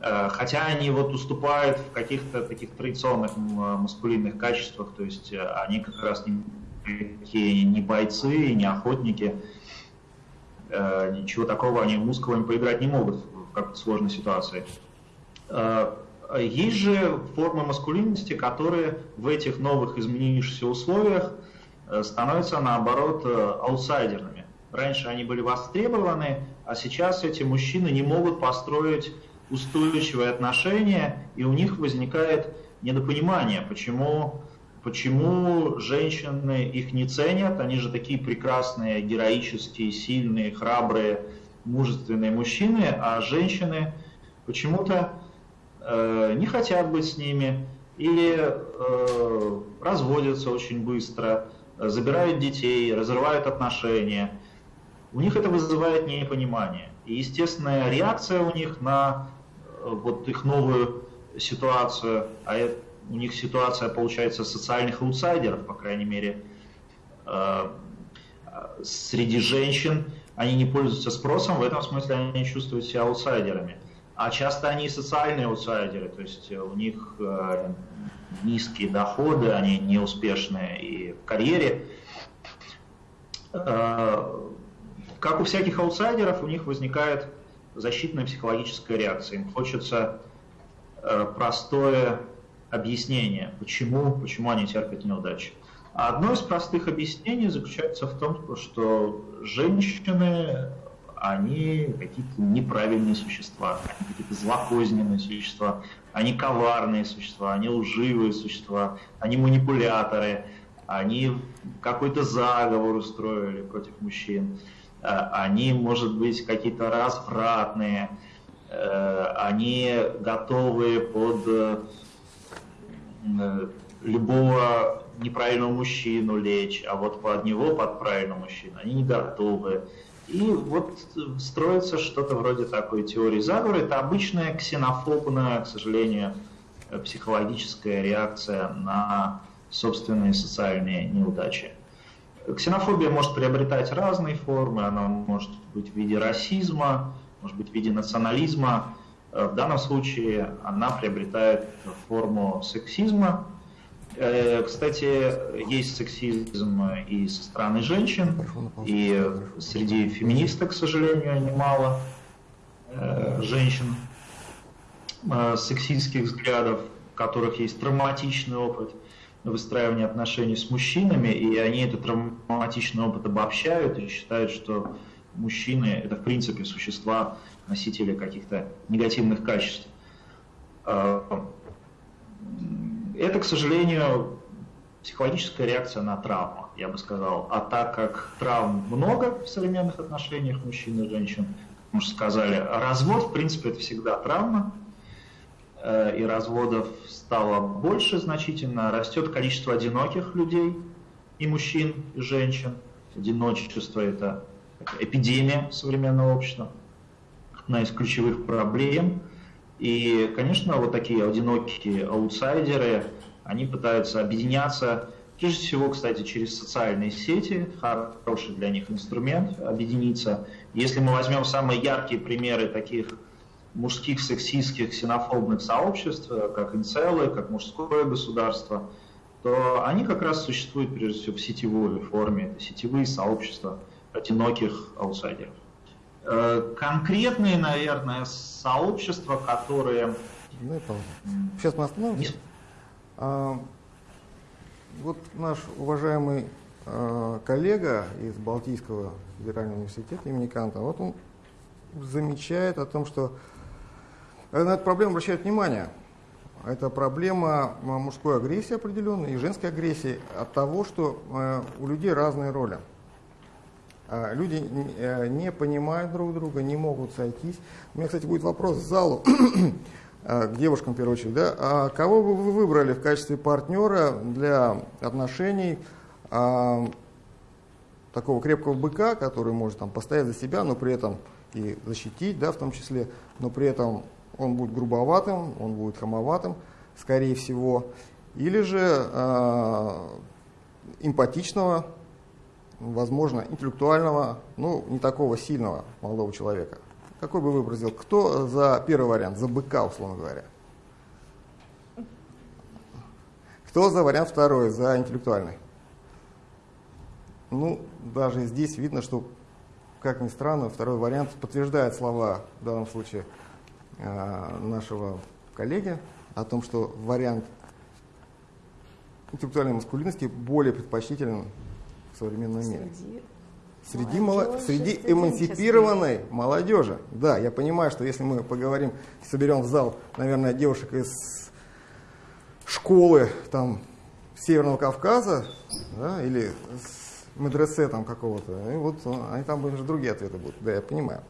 Хотя они вот уступают в каких-то таких традиционных маскулинных качествах, то есть они как раз не, не бойцы, не охотники, ничего такого они мускулами поиграть не могут в какой-то сложной ситуации. Есть же формы маскулинности, которые в этих новых изменившихся условиях э, становятся, наоборот, э, аутсайдерами. Раньше они были востребованы, а сейчас эти мужчины не могут построить устойчивые отношения, и у них возникает недопонимание, почему, почему женщины их не ценят, они же такие прекрасные, героические, сильные, храбрые, мужественные мужчины, а женщины почему-то Э, не хотят быть с ними или э, разводятся очень быстро, забирают детей, разрывают отношения. У них это вызывает непонимание. И естественная реакция у них на э, вот их новую ситуацию, а это, у них ситуация получается социальных аутсайдеров, по крайней мере, э, среди женщин, они не пользуются спросом, в этом смысле они чувствуют себя аутсайдерами а часто они социальные аутсайдеры, то есть э, у них э, низкие доходы, они неуспешные и в карьере. Как у всяких аутсайдеров, у них возникает защитная психологическая реакция. Им хочется простое объяснение, почему, почему они терпят неудачи. Одно из простых объяснений заключается в том, что женщины они какие-то неправильные существа, они какие-то злокозненные существа, они коварные существа, они лживые существа, они манипуляторы, они какой-то заговор устроили против мужчин, э, они, может быть, какие-то развратные, э, они готовы под э, любого неправильного мужчину лечь, а вот под него, под правильного мужчину, они не готовы. И вот строится что-то вроде такой теории заговора. Это обычная ксенофобная, к сожалению, психологическая реакция на собственные социальные неудачи. Ксенофобия может приобретать разные формы, она может быть в виде расизма, может быть в виде национализма. В данном случае она приобретает форму сексизма, Э, кстати, есть сексизм и со стороны женщин, и среди феминисток, к сожалению, немало э, женщин э, сексистских взглядов, у которых есть травматичный опыт выстраивания отношений с мужчинами, и они этот травматичный опыт обобщают и считают, что мужчины – это, в принципе, существа, носители каких-то негативных качеств это, к сожалению, психологическая реакция на травму, я бы сказал. А так как травм много в современных отношениях мужчин и женщин, мы уже сказали, развод, в принципе, это всегда травма, э, и разводов стало больше значительно, растет количество одиноких людей, и мужчин, и женщин. Одиночество – это эпидемия современного общества, одна из ключевых проблем – и, конечно, вот такие одинокие аутсайдеры, они пытаются объединяться, прежде всего, кстати, через социальные сети, хороший для них инструмент объединиться. Если мы возьмем самые яркие примеры таких мужских, сексистских, ксенофобных сообществ, как инцелы, как мужское государство, то они как раз существуют прежде всего в сетевой форме. Это сетевые сообщества одиноких аутсайдеров. Э, конкретные, наверное, сообщества, которые... Ну, Сейчас мы остановимся. А, вот наш уважаемый а, коллега из Балтийского федерального университета имени Канта, вот он замечает о том, что на эту проблему обращает внимание. Это проблема мужской агрессии определенной и женской агрессии от того, что э, у людей разные роли. А, люди э, не понимают друг друга, не могут сойтись. У меня, кстати, будет вопрос к залу, а, к девушкам в первую очередь. Да? А кого бы вы выбрали в качестве партнера для отношений а, такого крепкого быка, который может там, постоять за себя, но при этом и защитить, да, в том числе, но при этом он будет грубоватым, он будет хамоватым, скорее всего, или же э, эмпатичного возможно, интеллектуального, ну, не такого сильного молодого человека. Какой бы вы выразил? Кто за первый вариант, за быка, условно говоря? Кто за вариант второй, за интеллектуальный? Ну, даже здесь видно, что, как ни странно, второй вариант подтверждает слова, в данном случае, э, нашего коллеги о том, что вариант интеллектуальной маскулинности более предпочтителен в современном мире. Среди, молодежи, среди эмансипированной молодежи. Да, я понимаю, что если мы поговорим, соберем в зал, наверное, девушек из школы там, Северного Кавказа да, или с медресе там какого-то, и вот они там уже другие ответы будут. Да, я понимаю.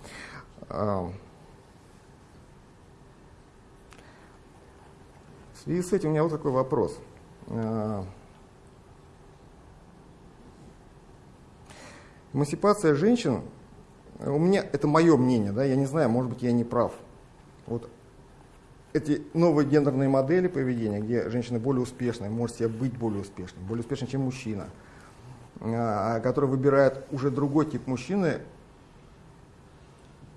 В связи с этим у меня вот такой вопрос. Эмансипация женщин, у меня, это мое мнение, да, я не знаю, может быть, я не прав. Вот эти новые гендерные модели поведения, где женщина более успешная, может себе быть более успешной, более успешной, чем мужчина, а, который выбирает уже другой тип мужчины,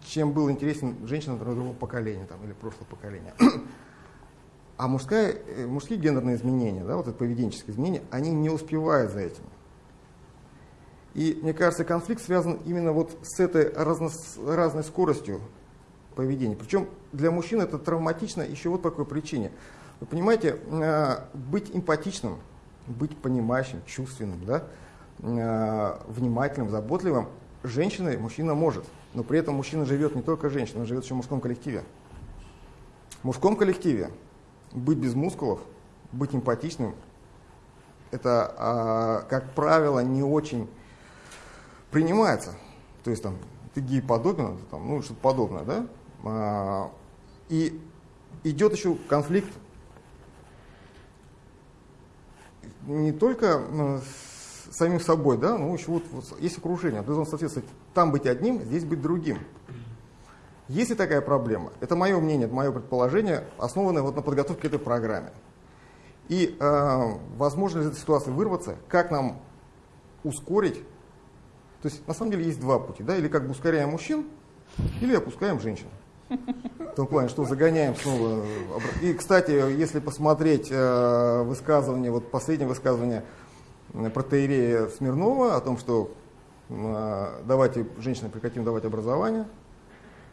чем был интересен женщинам другого поколения там, или прошлого поколения. А мужская, э, мужские гендерные изменения, да, вот это поведенческие изменения, они не успевают за этим. И мне кажется, конфликт связан именно вот с этой разно, разной скоростью поведения. Причем для мужчин это травматично еще вот по какой причине. Вы понимаете, э, быть эмпатичным, быть понимающим, чувственным, да, э, внимательным, заботливым, женщина и мужчина может. Но при этом мужчина живет не только женщина, он живет еще в мужском коллективе. В мужском коллективе быть без мускулов, быть эмпатичным, это, а, как правило, не очень принимается. То есть там ты гей подобен, там, ну что-то подобное, да? А, и идет еще конфликт не только ну, с самим собой, да, но еще вот, вот есть окружение, ты должен соответствовать там быть одним, здесь быть другим. Есть ли такая проблема? Это мое мнение, это мое предположение, основанное вот на подготовке к этой программе. И э, возможно ли из этой ситуации вырваться, как нам ускорить. То есть на самом деле есть два пути, да, или как бы ускоряем мужчин, или опускаем женщин. В том плане, что загоняем снова. И, кстати, если посмотреть э, высказывание, вот последнее высказывание протеерея Смирнова о том, что э, давайте женщинам прекратим давать образование,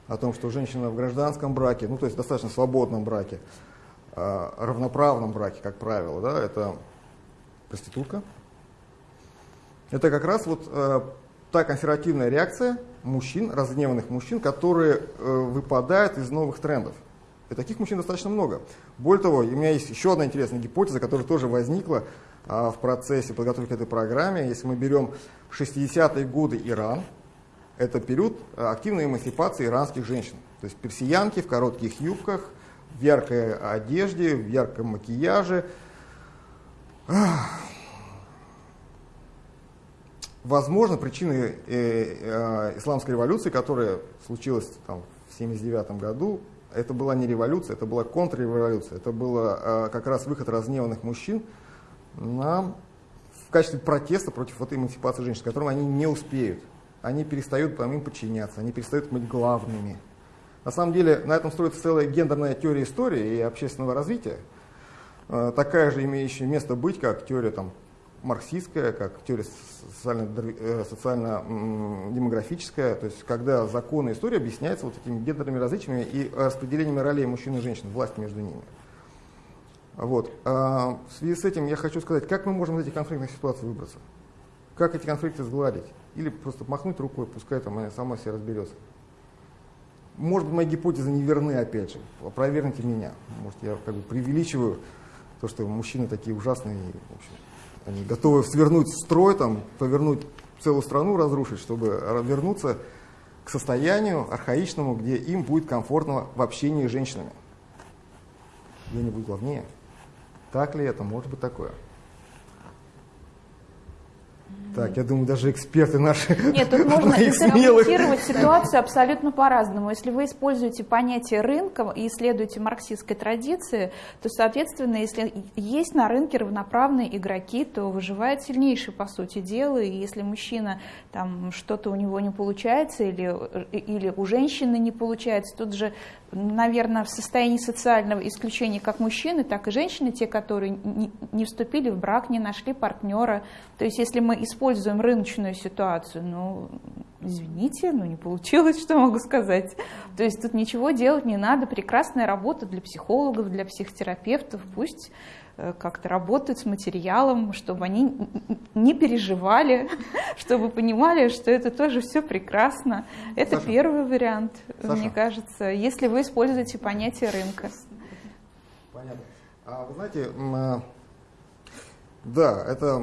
о том, что женщина в гражданском браке, ну то есть достаточно свободном браке, э, равноправном браке, как правило, да, это проститутка. Это как раз вот э, та консервативная реакция мужчин, разгневанных мужчин, которые э, выпадают из новых трендов. И таких мужчин достаточно много. Более того, у меня есть еще одна интересная гипотеза, которая тоже возникла а, в процессе подготовки к этой программе. Если мы берем 60-е годы Иран, это период э, активной эмансипации иранских женщин. То есть персиянки в коротких юбках, в яркой одежде, в ярком макияже. Возможно, причиной э, э, исламской революции, которая случилась там, в 1979 году, это была не революция, это была контрреволюция. Это был э, как раз выход разгневанных мужчин на, в качестве протеста против этой эмансипации женщин, которым они не успеют они перестают по им подчиняться, они перестают быть главными. На самом деле на этом строится целая гендерная теория истории и общественного развития, такая же имеющая место быть, как теория там, марксистская, как теория э, социально-демографическая, то есть когда законы истории объясняются вот этими гендерными различиями и распределениями ролей мужчин и женщин, власти между ними. Вот. А в связи с этим я хочу сказать, как мы можем из этих конфликтных ситуаций выбраться? Как эти конфликты сгладить? Или просто махнуть рукой, пускай там она сама себе разберется. Может быть, мои гипотезы не верны, опять же. Проверьте меня. Может, я как бы преувеличиваю то, что мужчины такие ужасные, в общем, они готовы свернуть строй, там, повернуть целую страну, разрушить, чтобы вернуться к состоянию архаичному, где им будет комфортно в общении с женщинами. Где-нибудь главнее. Так ли это? Может быть такое. Так, я думаю, даже эксперты наши. Нет, тут можно интерпретировать ситуацию абсолютно по-разному. Если вы используете понятие рынка и исследуете марксистской традиции, то, соответственно, если есть на рынке равноправные игроки, то выживает сильнейший, по сути дела. И если мужчина, там, что-то у него не получается, или, или у женщины не получается, тут же наверное, в состоянии социального исключения как мужчины, так и женщины, те, которые не, вступили в брак, не нашли партнера. То есть если мы используем рыночную ситуацию, ну, извините, ну не получилось, что могу сказать. То есть тут ничего делать не надо, прекрасная работа для психологов, для психотерапевтов, пусть Э, как-то работают с материалом, чтобы они не переживали, чтобы понимали, что это тоже все прекрасно. Это Саша. первый вариант, Саша. мне кажется, если вы используете понятие рынка. Понятно. А вы знаете, э, да, это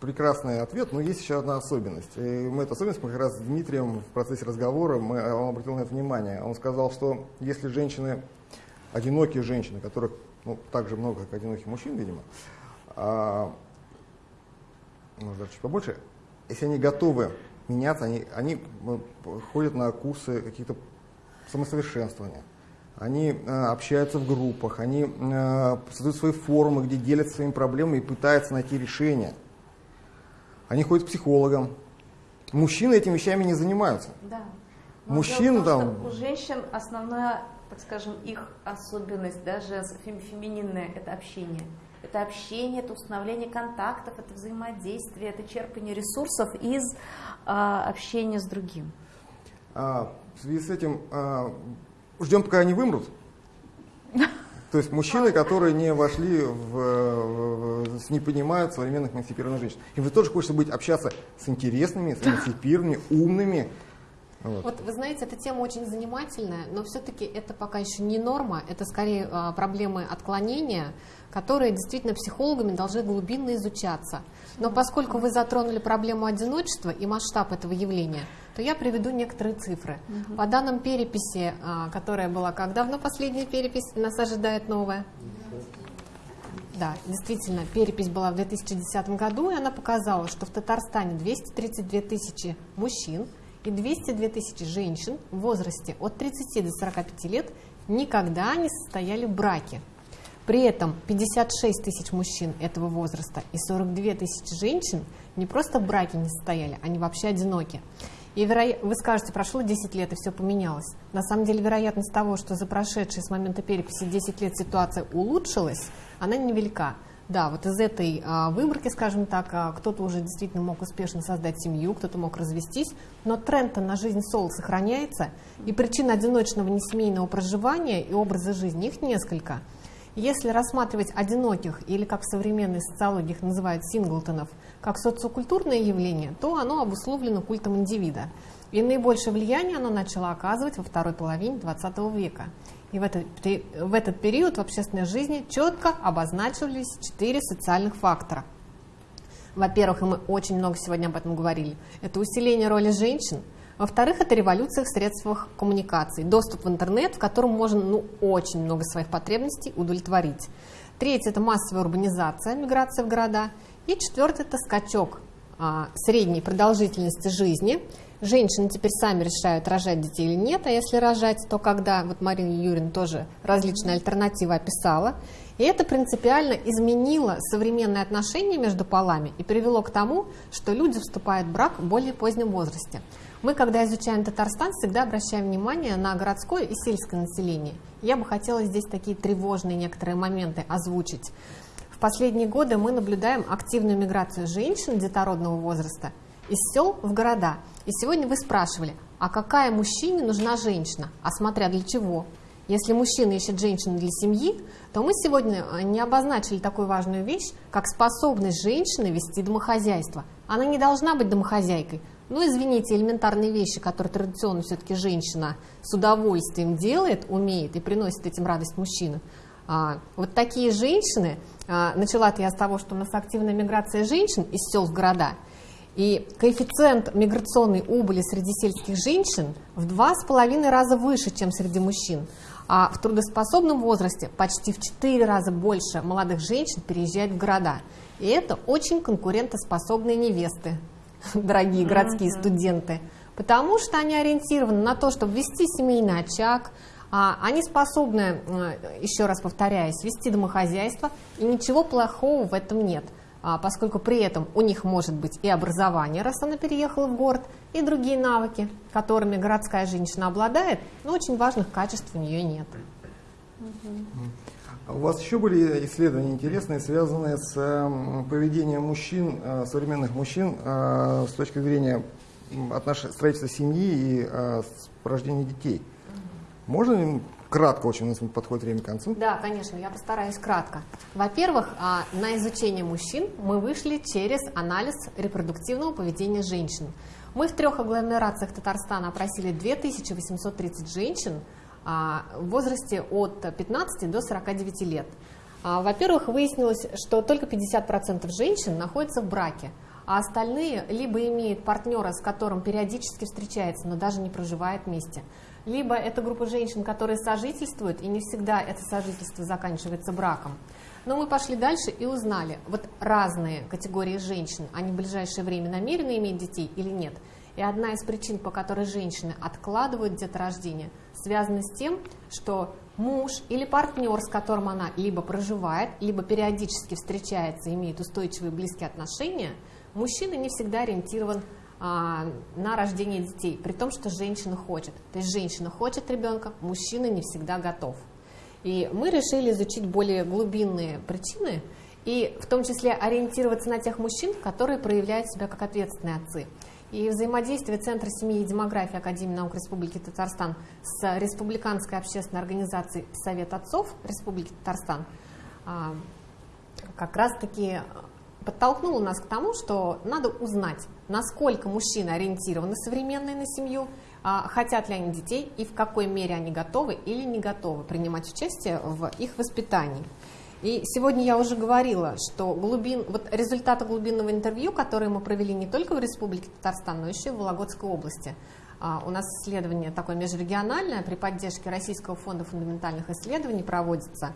прекрасный ответ, но есть еще одна особенность. И мы эту особенность мы как раз с Дмитрием в процессе разговора, мы, он обратил на это внимание. Он сказал, что если женщины, одинокие женщины, которых ну, так же много, как одиноких мужчин, видимо, а, может даже чуть побольше, если они готовы меняться, они, они э, ходят на курсы каких-то самосовершенствования, они э, общаются в группах, они э, создают свои форумы, где делятся своими проблемами и пытаются найти решения. Они ходят к психологам. Мужчины этими вещами не занимаются. Да. Мужчин там... У женщин основная так скажем, их особенность, даже фемининная, это общение. Это общение, это установление контактов, это взаимодействие, это черпание ресурсов из а, общения с другим. А, в связи с этим а, ждем, пока они вымрут. То есть мужчины, которые не вошли в, в, не понимают современных эмансипированных женщин. Им же тоже хочется быть, общаться с интересными, с эмансипированными, умными, вот. вот вы знаете, эта тема очень занимательная, но все-таки это пока еще не норма, это скорее а, проблемы отклонения, которые действительно психологами должны глубинно изучаться. Но поскольку вы затронули проблему одиночества и масштаб этого явления, то я приведу некоторые цифры. Угу. По данным переписи, а, которая была как давно последняя перепись, нас ожидает новая. Да, действительно, перепись была в 2010 году, и она показала, что в Татарстане 232 тысячи мужчин, и 202 тысячи женщин в возрасте от 30 до 45 лет никогда не состояли в браке. При этом 56 тысяч мужчин этого возраста и 42 тысячи женщин не просто в браке не состояли, они вообще одиноки. И веро... вы скажете, прошло 10 лет и все поменялось. На самом деле вероятность того, что за прошедшие с момента переписи 10 лет ситуация улучшилась, она невелика. Да, вот из этой а, выборки, скажем так, а, кто-то уже действительно мог успешно создать семью, кто-то мог развестись, но тренд на жизнь соло сохраняется, и причин одиночного несемейного проживания и образа жизни их несколько. Если рассматривать одиноких, или как в современной социологии их называют синглтонов, как социокультурное явление, то оно обусловлено культом индивида. И наибольшее влияние оно начало оказывать во второй половине XX века. И в этот, в этот период в общественной жизни четко обозначились четыре социальных фактора. Во-первых, и мы очень много сегодня об этом говорили, это усиление роли женщин. Во-вторых, это революция в средствах коммуникации, доступ в интернет, в котором можно ну, очень много своих потребностей удовлетворить. Третье – это массовая урбанизация, миграция в города. И четвертое – это скачок а, средней продолжительности жизни – Женщины теперь сами решают, рожать детей или нет, а если рожать, то когда, вот Марина Юрьевна тоже различные альтернативы описала, и это принципиально изменило современные отношения между полами и привело к тому, что люди вступают в брак в более позднем возрасте. Мы, когда изучаем Татарстан, всегда обращаем внимание на городское и сельское население. Я бы хотела здесь такие тревожные некоторые моменты озвучить. В последние годы мы наблюдаем активную миграцию женщин детородного возраста из сел в города – и сегодня вы спрашивали, а какая мужчине нужна женщина? А смотря для чего? Если мужчина ищет женщину для семьи, то мы сегодня э, не обозначили такую важную вещь, как способность женщины вести домохозяйство. Она не должна быть домохозяйкой. Ну, извините, элементарные вещи, которые традиционно все-таки женщина с удовольствием делает, умеет и приносит этим радость мужчины. А, вот такие женщины, а, начала-то я с того, что у нас активная миграция женщин из сел в города – и коэффициент миграционной убыли среди сельских женщин в два с половиной раза выше, чем среди мужчин. А в трудоспособном возрасте почти в 4 раза больше молодых женщин переезжают в города. И это очень конкурентоспособные невесты, дорогие городские студенты, потому что они ориентированы на то, чтобы вести семейный очаг, они способны, э, еще раз повторяюсь, вести домохозяйство, и ничего плохого в этом нет, а, поскольку при этом у них может быть и образование, раз она переехала в город, и другие навыки, которыми городская женщина обладает, но очень важных качеств у нее нет. А у вас еще были исследования интересные, связанные с поведением мужчин, э, современных мужчин, э, с точки зрения отнош... строительства семьи и рождения детей? Можно кратко очень, у нас подходит время к концу? Да, конечно, я постараюсь кратко. Во-первых, а, на изучение мужчин мы вышли через анализ репродуктивного поведения женщин. Мы в трех агломерациях Татарстана опросили 2830 женщин а, в возрасте от 15 до 49 лет. А, во-первых, выяснилось, что только 50% женщин находятся в браке, а остальные либо имеют партнера, с которым периодически встречается, но даже не проживает вместе – либо это группа женщин, которые сожительствуют, и не всегда это сожительство заканчивается браком. Но мы пошли дальше и узнали, вот разные категории женщин, они в ближайшее время намерены иметь детей или нет. И одна из причин, по которой женщины откладывают деторождение, связана с тем, что муж или партнер, с которым она либо проживает, либо периодически встречается, имеет устойчивые близкие отношения, мужчина не всегда ориентирован на рождение детей, при том, что женщина хочет. То есть женщина хочет ребенка, мужчина не всегда готов. И мы решили изучить более глубинные причины, и в том числе ориентироваться на тех мужчин, которые проявляют себя как ответственные отцы. И взаимодействие Центра семьи и демографии Академии наук Республики Татарстан с Республиканской общественной организацией Совет отцов Республики Татарстан а, как раз-таки подтолкнуло нас к тому, что надо узнать, насколько мужчины ориентированы современные на семью, а, хотят ли они детей и в какой мере они готовы или не готовы принимать участие в их воспитании. И сегодня я уже говорила, что глубин, вот результаты глубинного интервью, которые мы провели не только в Республике Татарстан, но еще и в Вологодской области. А, у нас исследование такое межрегиональное при поддержке Российского фонда фундаментальных исследований проводится.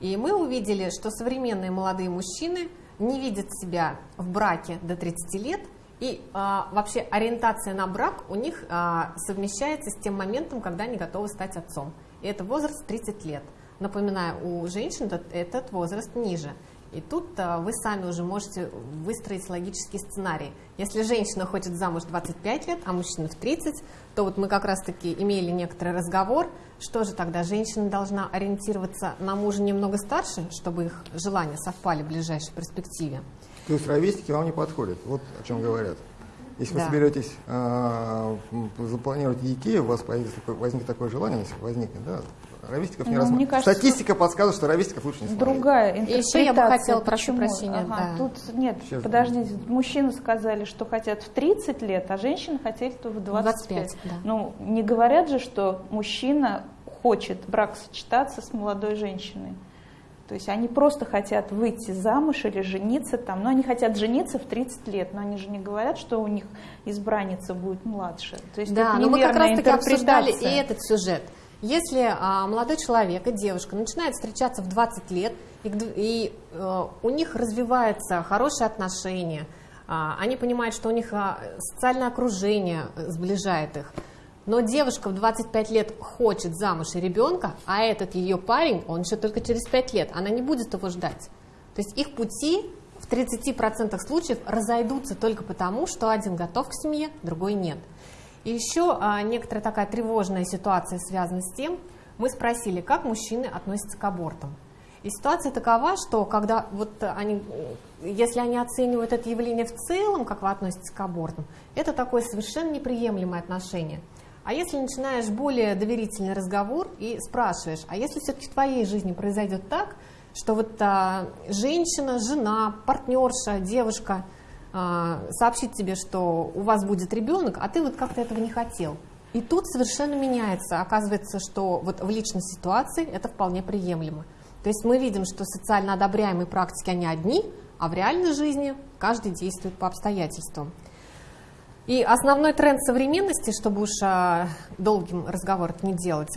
И мы увидели, что современные молодые мужчины – не видят себя в браке до 30 лет, и а, вообще ориентация на брак у них а, совмещается с тем моментом, когда они готовы стать отцом. И это возраст 30 лет. Напоминаю, у женщин этот возраст ниже. И тут а, вы сами уже можете выстроить логический сценарий. Если женщина хочет замуж 25 лет, а мужчина в 30, то вот мы как раз-таки имели некоторый разговор, что же тогда женщина должна ориентироваться на мужа немного старше, чтобы их желания совпали в ближайшей перспективе. То есть ровесники вам не подходят, вот о чем говорят. Если да. вы соберетесь э, запланировать детей, у вас возникнет такое желание, если возникнет, да, ровесников не ну, рассматривать. Кажется, Статистика подсказывает, что ровесников лучше не смотреть. Другая интерпретация. Еще я бы хотела, прошу прощения. Ага, да. Тут нет, Сейчас подождите, мужчины сказали, что хотят в 30 лет, а женщины хотели в 25. 25 да. Ну, не говорят же, что мужчина хочет брак сочетаться с молодой женщиной. То есть они просто хотят выйти замуж или жениться там, но они хотят жениться в 30 лет, но они же не говорят, что у них избранница будет младше. То есть да, но мы как раз таки обсуждали и этот сюжет. Если а, молодой человек и девушка начинают встречаться в 20 лет, и, и а, у них развиваются хорошие отношения, а, они понимают, что у них а, социальное окружение сближает их, но девушка в 25 лет хочет замуж и ребенка, а этот ее парень, он еще только через 5 лет, она не будет его ждать. То есть их пути в 30% случаев разойдутся только потому, что один готов к семье, другой нет. Еще а, некоторая такая тревожная ситуация связана с тем, мы спросили, как мужчины относятся к абортам. И ситуация такова, что когда вот они, если они оценивают это явление в целом, как вы относитесь к абортам, это такое совершенно неприемлемое отношение. А если начинаешь более доверительный разговор и спрашиваешь, а если все-таки в твоей жизни произойдет так, что вот а, женщина, жена, партнерша, девушка – сообщить тебе, что у вас будет ребенок, а ты вот как-то этого не хотел. И тут совершенно меняется. Оказывается, что вот в личной ситуации это вполне приемлемо. То есть мы видим, что социально одобряемые практики, они одни, а в реальной жизни каждый действует по обстоятельствам. И основной тренд современности, чтобы уж а, долгим разговор не делать,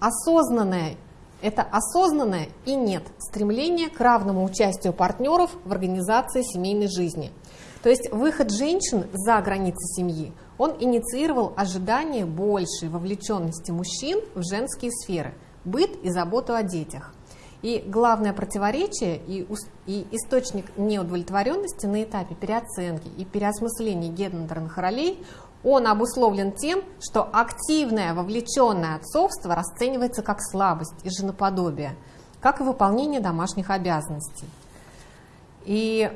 осознанное это осознанное и нет стремление к равному участию партнеров в организации семейной жизни. То есть выход женщин за границы семьи, он инициировал ожидание большей вовлеченности мужчин в женские сферы, быт и заботу о детях. И главное противоречие и, и источник неудовлетворенности на этапе переоценки и переосмысления гендерных ролей он обусловлен тем, что активное вовлеченное отцовство расценивается как слабость и женоподобие, как и выполнение домашних обязанностей. И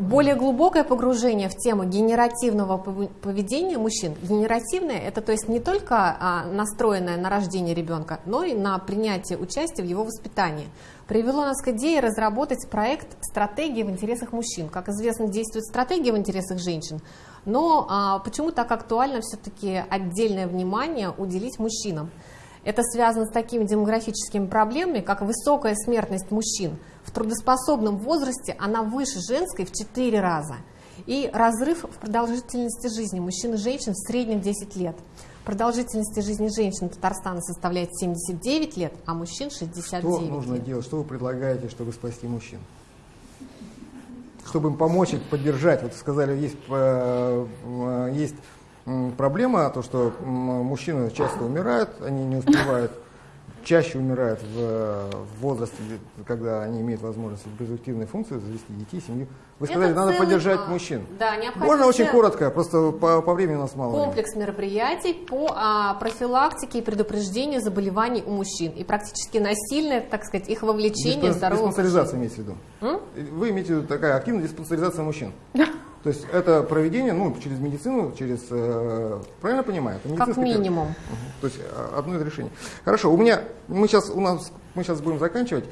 более глубокое погружение в тему генеративного поведения мужчин. Генеративное – это то есть не только а, настроенное на рождение ребенка, но и на принятие участия в его воспитании. Привело нас к идее разработать проект «Стратегии в интересах мужчин». Как известно, действует стратегия в интересах женщин, но а, почему так актуально все-таки отдельное внимание уделить мужчинам? Это связано с такими демографическими проблемами, как высокая смертность мужчин. В трудоспособном возрасте она выше женской в 4 раза. И разрыв в продолжительности жизни мужчин и женщин в среднем 10 лет. Продолжительность жизни женщин Татарстана составляет 79 лет, а мужчин 69 Что нужно лет. делать? Что вы предлагаете, чтобы спасти мужчин? Чтобы им помочь, их поддержать. Вот сказали, есть, э, э, есть проблема, то, что мужчины часто умирают, они не успевают, чаще умирают в, в возрасте, когда они имеют возможность репродуктивной функции, завести детей, семью. Вы сказали, Это надо целый, поддержать мужчин. Да, Можно очень коротко, просто по, по времени у нас мало. Комплекс времени. мероприятий по а, профилактике и предупреждению заболеваний у мужчин. И практически насильное, так сказать, их вовлечение Диспен, в здоровую Диспансеризация имеете в виду? М? Вы имеете в виду такая активная диспансеризация мужчин? То есть это проведение ну, через медицину, через... Э, правильно понимаю? Это как минимум. Угу. То есть э, одно из решений. Хорошо, у меня, мы сейчас, у нас, мы сейчас будем заканчивать.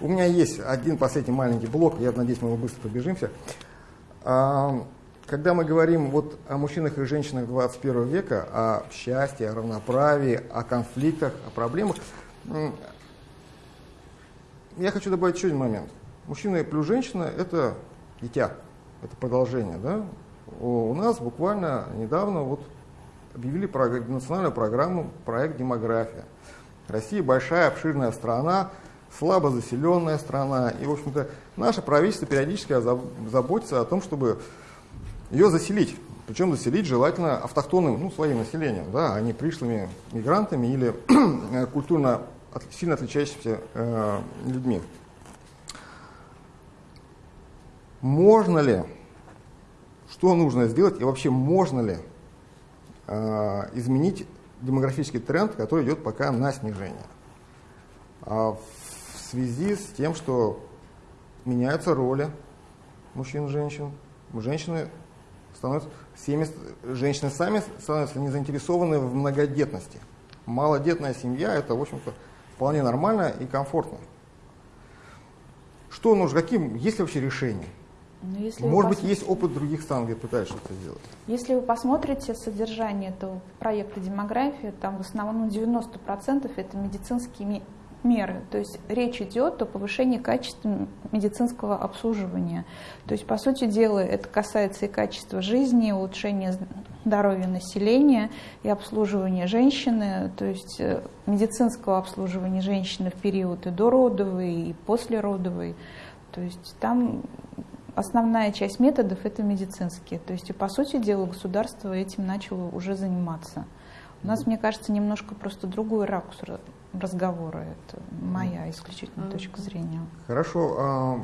У меня есть один последний маленький блок, я надеюсь, мы его быстро пробежимся. А, когда мы говорим вот о мужчинах и женщинах 21 века, о счастье, о равноправии, о конфликтах, о проблемах, я хочу добавить еще один момент. Мужчина плюс женщина – это дитя это продолжение, да, у нас буквально недавно вот объявили национальную программу «Проект демография». Россия большая, обширная страна, слабо заселенная страна, и, в общем-то, наше правительство периодически заботится о том, чтобы ее заселить. Причем заселить желательно автохтонным, ну, своим населением, да, а не пришлыми мигрантами или культурно сильно отличающимися э, людьми. Можно ли, что нужно сделать и вообще можно ли э, изменить демографический тренд, который идет пока на снижение? А в связи с тем, что меняются роли мужчин и женщин, женщины становятся, семьи, женщины сами становятся не заинтересованы в многодетности. Малодетная семья это, в общем-то, вполне нормально и комфортно. Что нужно, каким, есть ли вообще решение? Но если Может быть, есть опыт других стран, где пытаются что-то сделать? Если вы посмотрите содержание этого проекта демографии, там в основном 90% это медицинские меры. То есть речь идет о повышении качества медицинского обслуживания. То есть, по сути дела, это касается и качества жизни, улучшения здоровья населения, и обслуживания женщины, то есть э, медицинского обслуживания женщины в период и дородовый, и послеродовый. То есть там основная часть методов это медицинские. То есть, и по сути дела, государство этим начало уже заниматься. У нас, мне кажется, немножко просто другой ракурс разговора. Это моя исключительно точка зрения. Хорошо. А,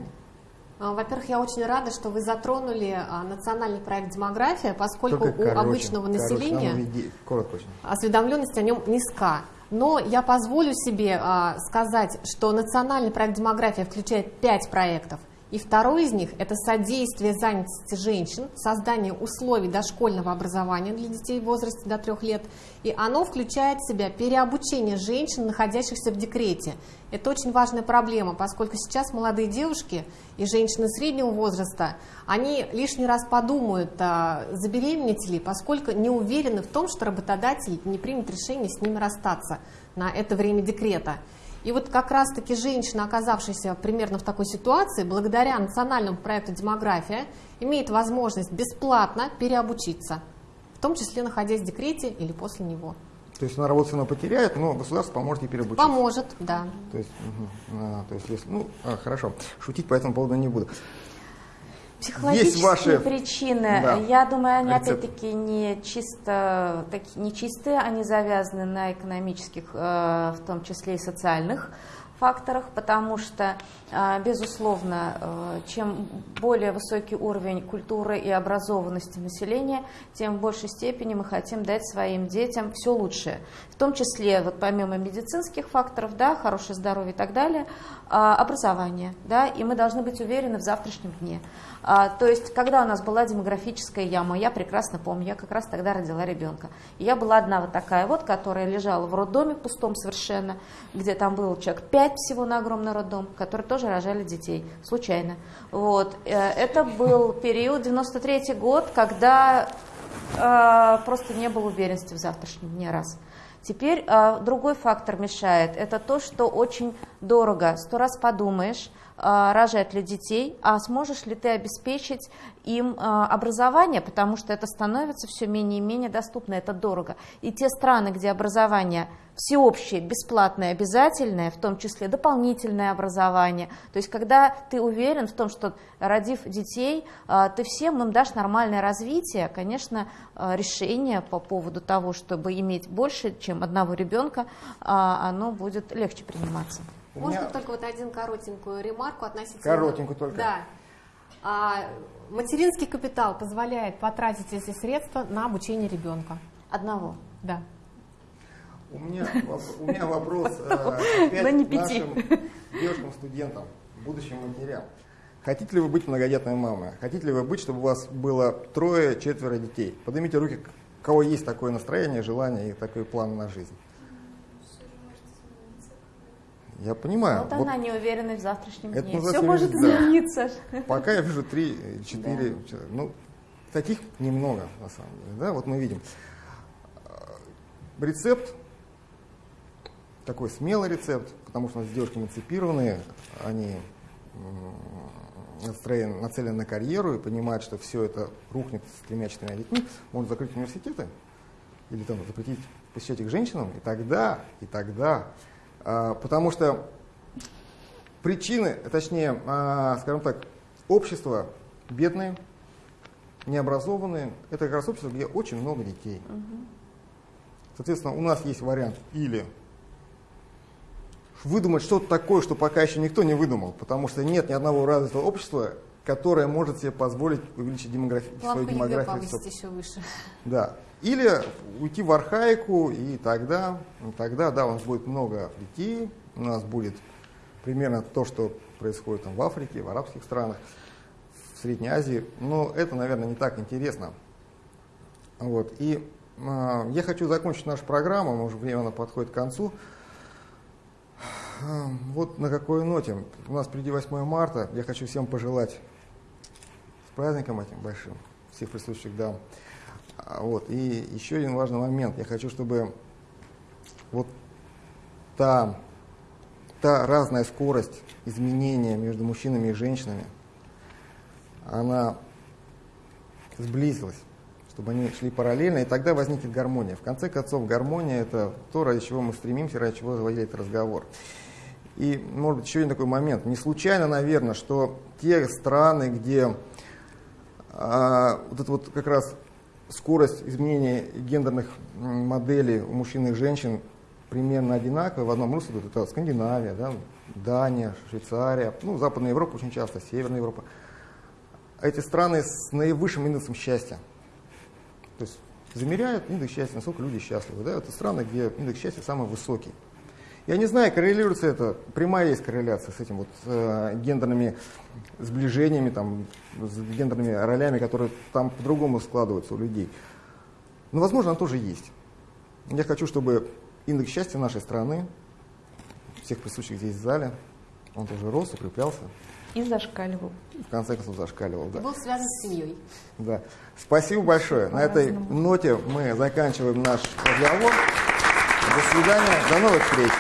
а, во-первых, я очень рада, что вы затронули а, национальный проект «Демография», поскольку короче, у обычного населения короче, осведомленность о нем низка. Но я позволю себе сказать, что национальный проект «Демография» включает пять проектов – и второй из них – это содействие занятости женщин, создание условий дошкольного образования для детей в возрасте до трех лет. И оно включает в себя переобучение женщин, находящихся в декрете. Это очень важная проблема, поскольку сейчас молодые девушки и женщины среднего возраста, они лишний раз подумают, а, забеременеть ли, поскольку не уверены в том, что работодатель не примет решение с ними расстаться на это время декрета. И вот как раз-таки женщина, оказавшаяся примерно в такой ситуации, благодаря национальному проекту «Демография», имеет возможность бесплатно переобучиться, в том числе находясь в декрете или после него. То есть она работу она потеряет, но государство поможет ей переобучиться. Поможет, да. То есть, угу, а, то есть если, ну, а, хорошо, шутить по этому поводу не буду. Психологические Есть ваши... причины, да. я думаю, они опять-таки не чисто, таки, не чистые, они завязаны на экономических, э, в том числе и социальных факторах, потому что, э, безусловно, э, чем более высокий уровень культуры и образованности населения, тем в большей степени мы хотим дать своим детям все лучшее. В том числе, вот помимо медицинских факторов, да, хорошее здоровье и так далее, образование, да, и мы должны быть уверены в завтрашнем дне. А, то есть, когда у нас была демографическая яма, я прекрасно помню, я как раз тогда родила ребенка. И я была одна вот такая вот, которая лежала в роддоме пустом совершенно, где там было человек пять всего на огромный роддом, которые тоже рожали детей, случайно. Вот. Э, это был период, 93 год, когда э, просто не было уверенности в завтрашнем дне раз. Теперь э, другой фактор мешает. Это то, что очень дорого. Сто раз подумаешь, рожать ли детей, а сможешь ли ты обеспечить им а, образование, потому что это становится все менее и менее доступно, это дорого. И те страны, где образование всеобщее, бесплатное, обязательное, в том числе дополнительное образование, то есть когда ты уверен в том, что родив детей, а, ты всем им дашь нормальное развитие, конечно, решение по поводу того, чтобы иметь больше, чем одного ребенка, оно будет легче приниматься. Можно меня... только вот один коротенькую ремарку относительно... Коротенькую только. Да. А, материнский капитал позволяет потратить эти средства на обучение ребенка. Одного? Да. У меня, у меня вопрос э, опять нашим девушкам-студентам, будущим матерям. Хотите ли вы быть многодетной мамой? Хотите ли вы быть, чтобы у вас было трое-четверо детей? Поднимите руки, у кого есть такое настроение, желание и такой план на жизнь. Я понимаю. Вот она не уверена в завтрашнем это дне. Все может да. измениться. Пока я вижу 3-4 да. Ну, таких немного, на самом деле. Да? Вот мы видим. Рецепт, такой смелый рецепт, потому что у нас девушки эмансипированные, они настроены, нацелены на карьеру и понимают, что все это рухнет с тремя-четырьмя детьми, могут закрыть университеты или там запретить посещать их женщинам, и тогда, и тогда потому что причины, точнее, а, скажем так, общество бедные, необразованные, это как раз общество, где очень много детей. Соответственно, у нас есть вариант или выдумать что-то такое, что пока еще никто не выдумал, потому что нет ни одного развитого общества, которое может себе позволить увеличить демографи... свою демографию. еще выше. Да. Или уйти в архаику, и тогда, тогда, да, у нас будет много детей, у нас будет примерно то, что происходит там в Африке, в арабских странах, в Средней Азии, но это, наверное, не так интересно. Вот. И э, я хочу закончить нашу программу, может, время подходит к концу. Вот на какой ноте. У нас впереди 8 марта. Я хочу всем пожелать праздником этим большим, всех присутствующих дам. А, вот. И еще один важный момент. Я хочу, чтобы вот та, та разная скорость изменения между мужчинами и женщинами, она сблизилась, чтобы они шли параллельно, и тогда возникнет гармония. В конце концов, гармония – это то, ради чего мы стремимся, ради чего заводили этот разговор. И, может быть, еще один такой момент. Не случайно, наверное, что те страны, где а, вот это вот как раз скорость изменения гендерных моделей у мужчин и женщин примерно одинаковая в одном русле. Это Скандинавия, да, Дания, Швейцария, ну, Западная Европа очень часто, Северная Европа. Эти страны с наивысшим индексом счастья. То есть замеряют индекс счастья, насколько люди счастливы. Да? Это страны, где индекс счастья самый высокий. Я не знаю, коррелируется это, прямая есть корреляция с этим вот э, гендерными сближениями, там, с гендерными ролями, которые там по-другому складываются у людей. Но, возможно, она тоже есть. Я хочу, чтобы индекс счастья нашей страны, всех присутствующих здесь в зале, он тоже рос, укреплялся. И зашкаливал. В конце концов, зашкаливал, да. И был связан с семьей. Да. Спасибо большое. На этой ноте мы заканчиваем наш разговор. До свидания. До новых встреч.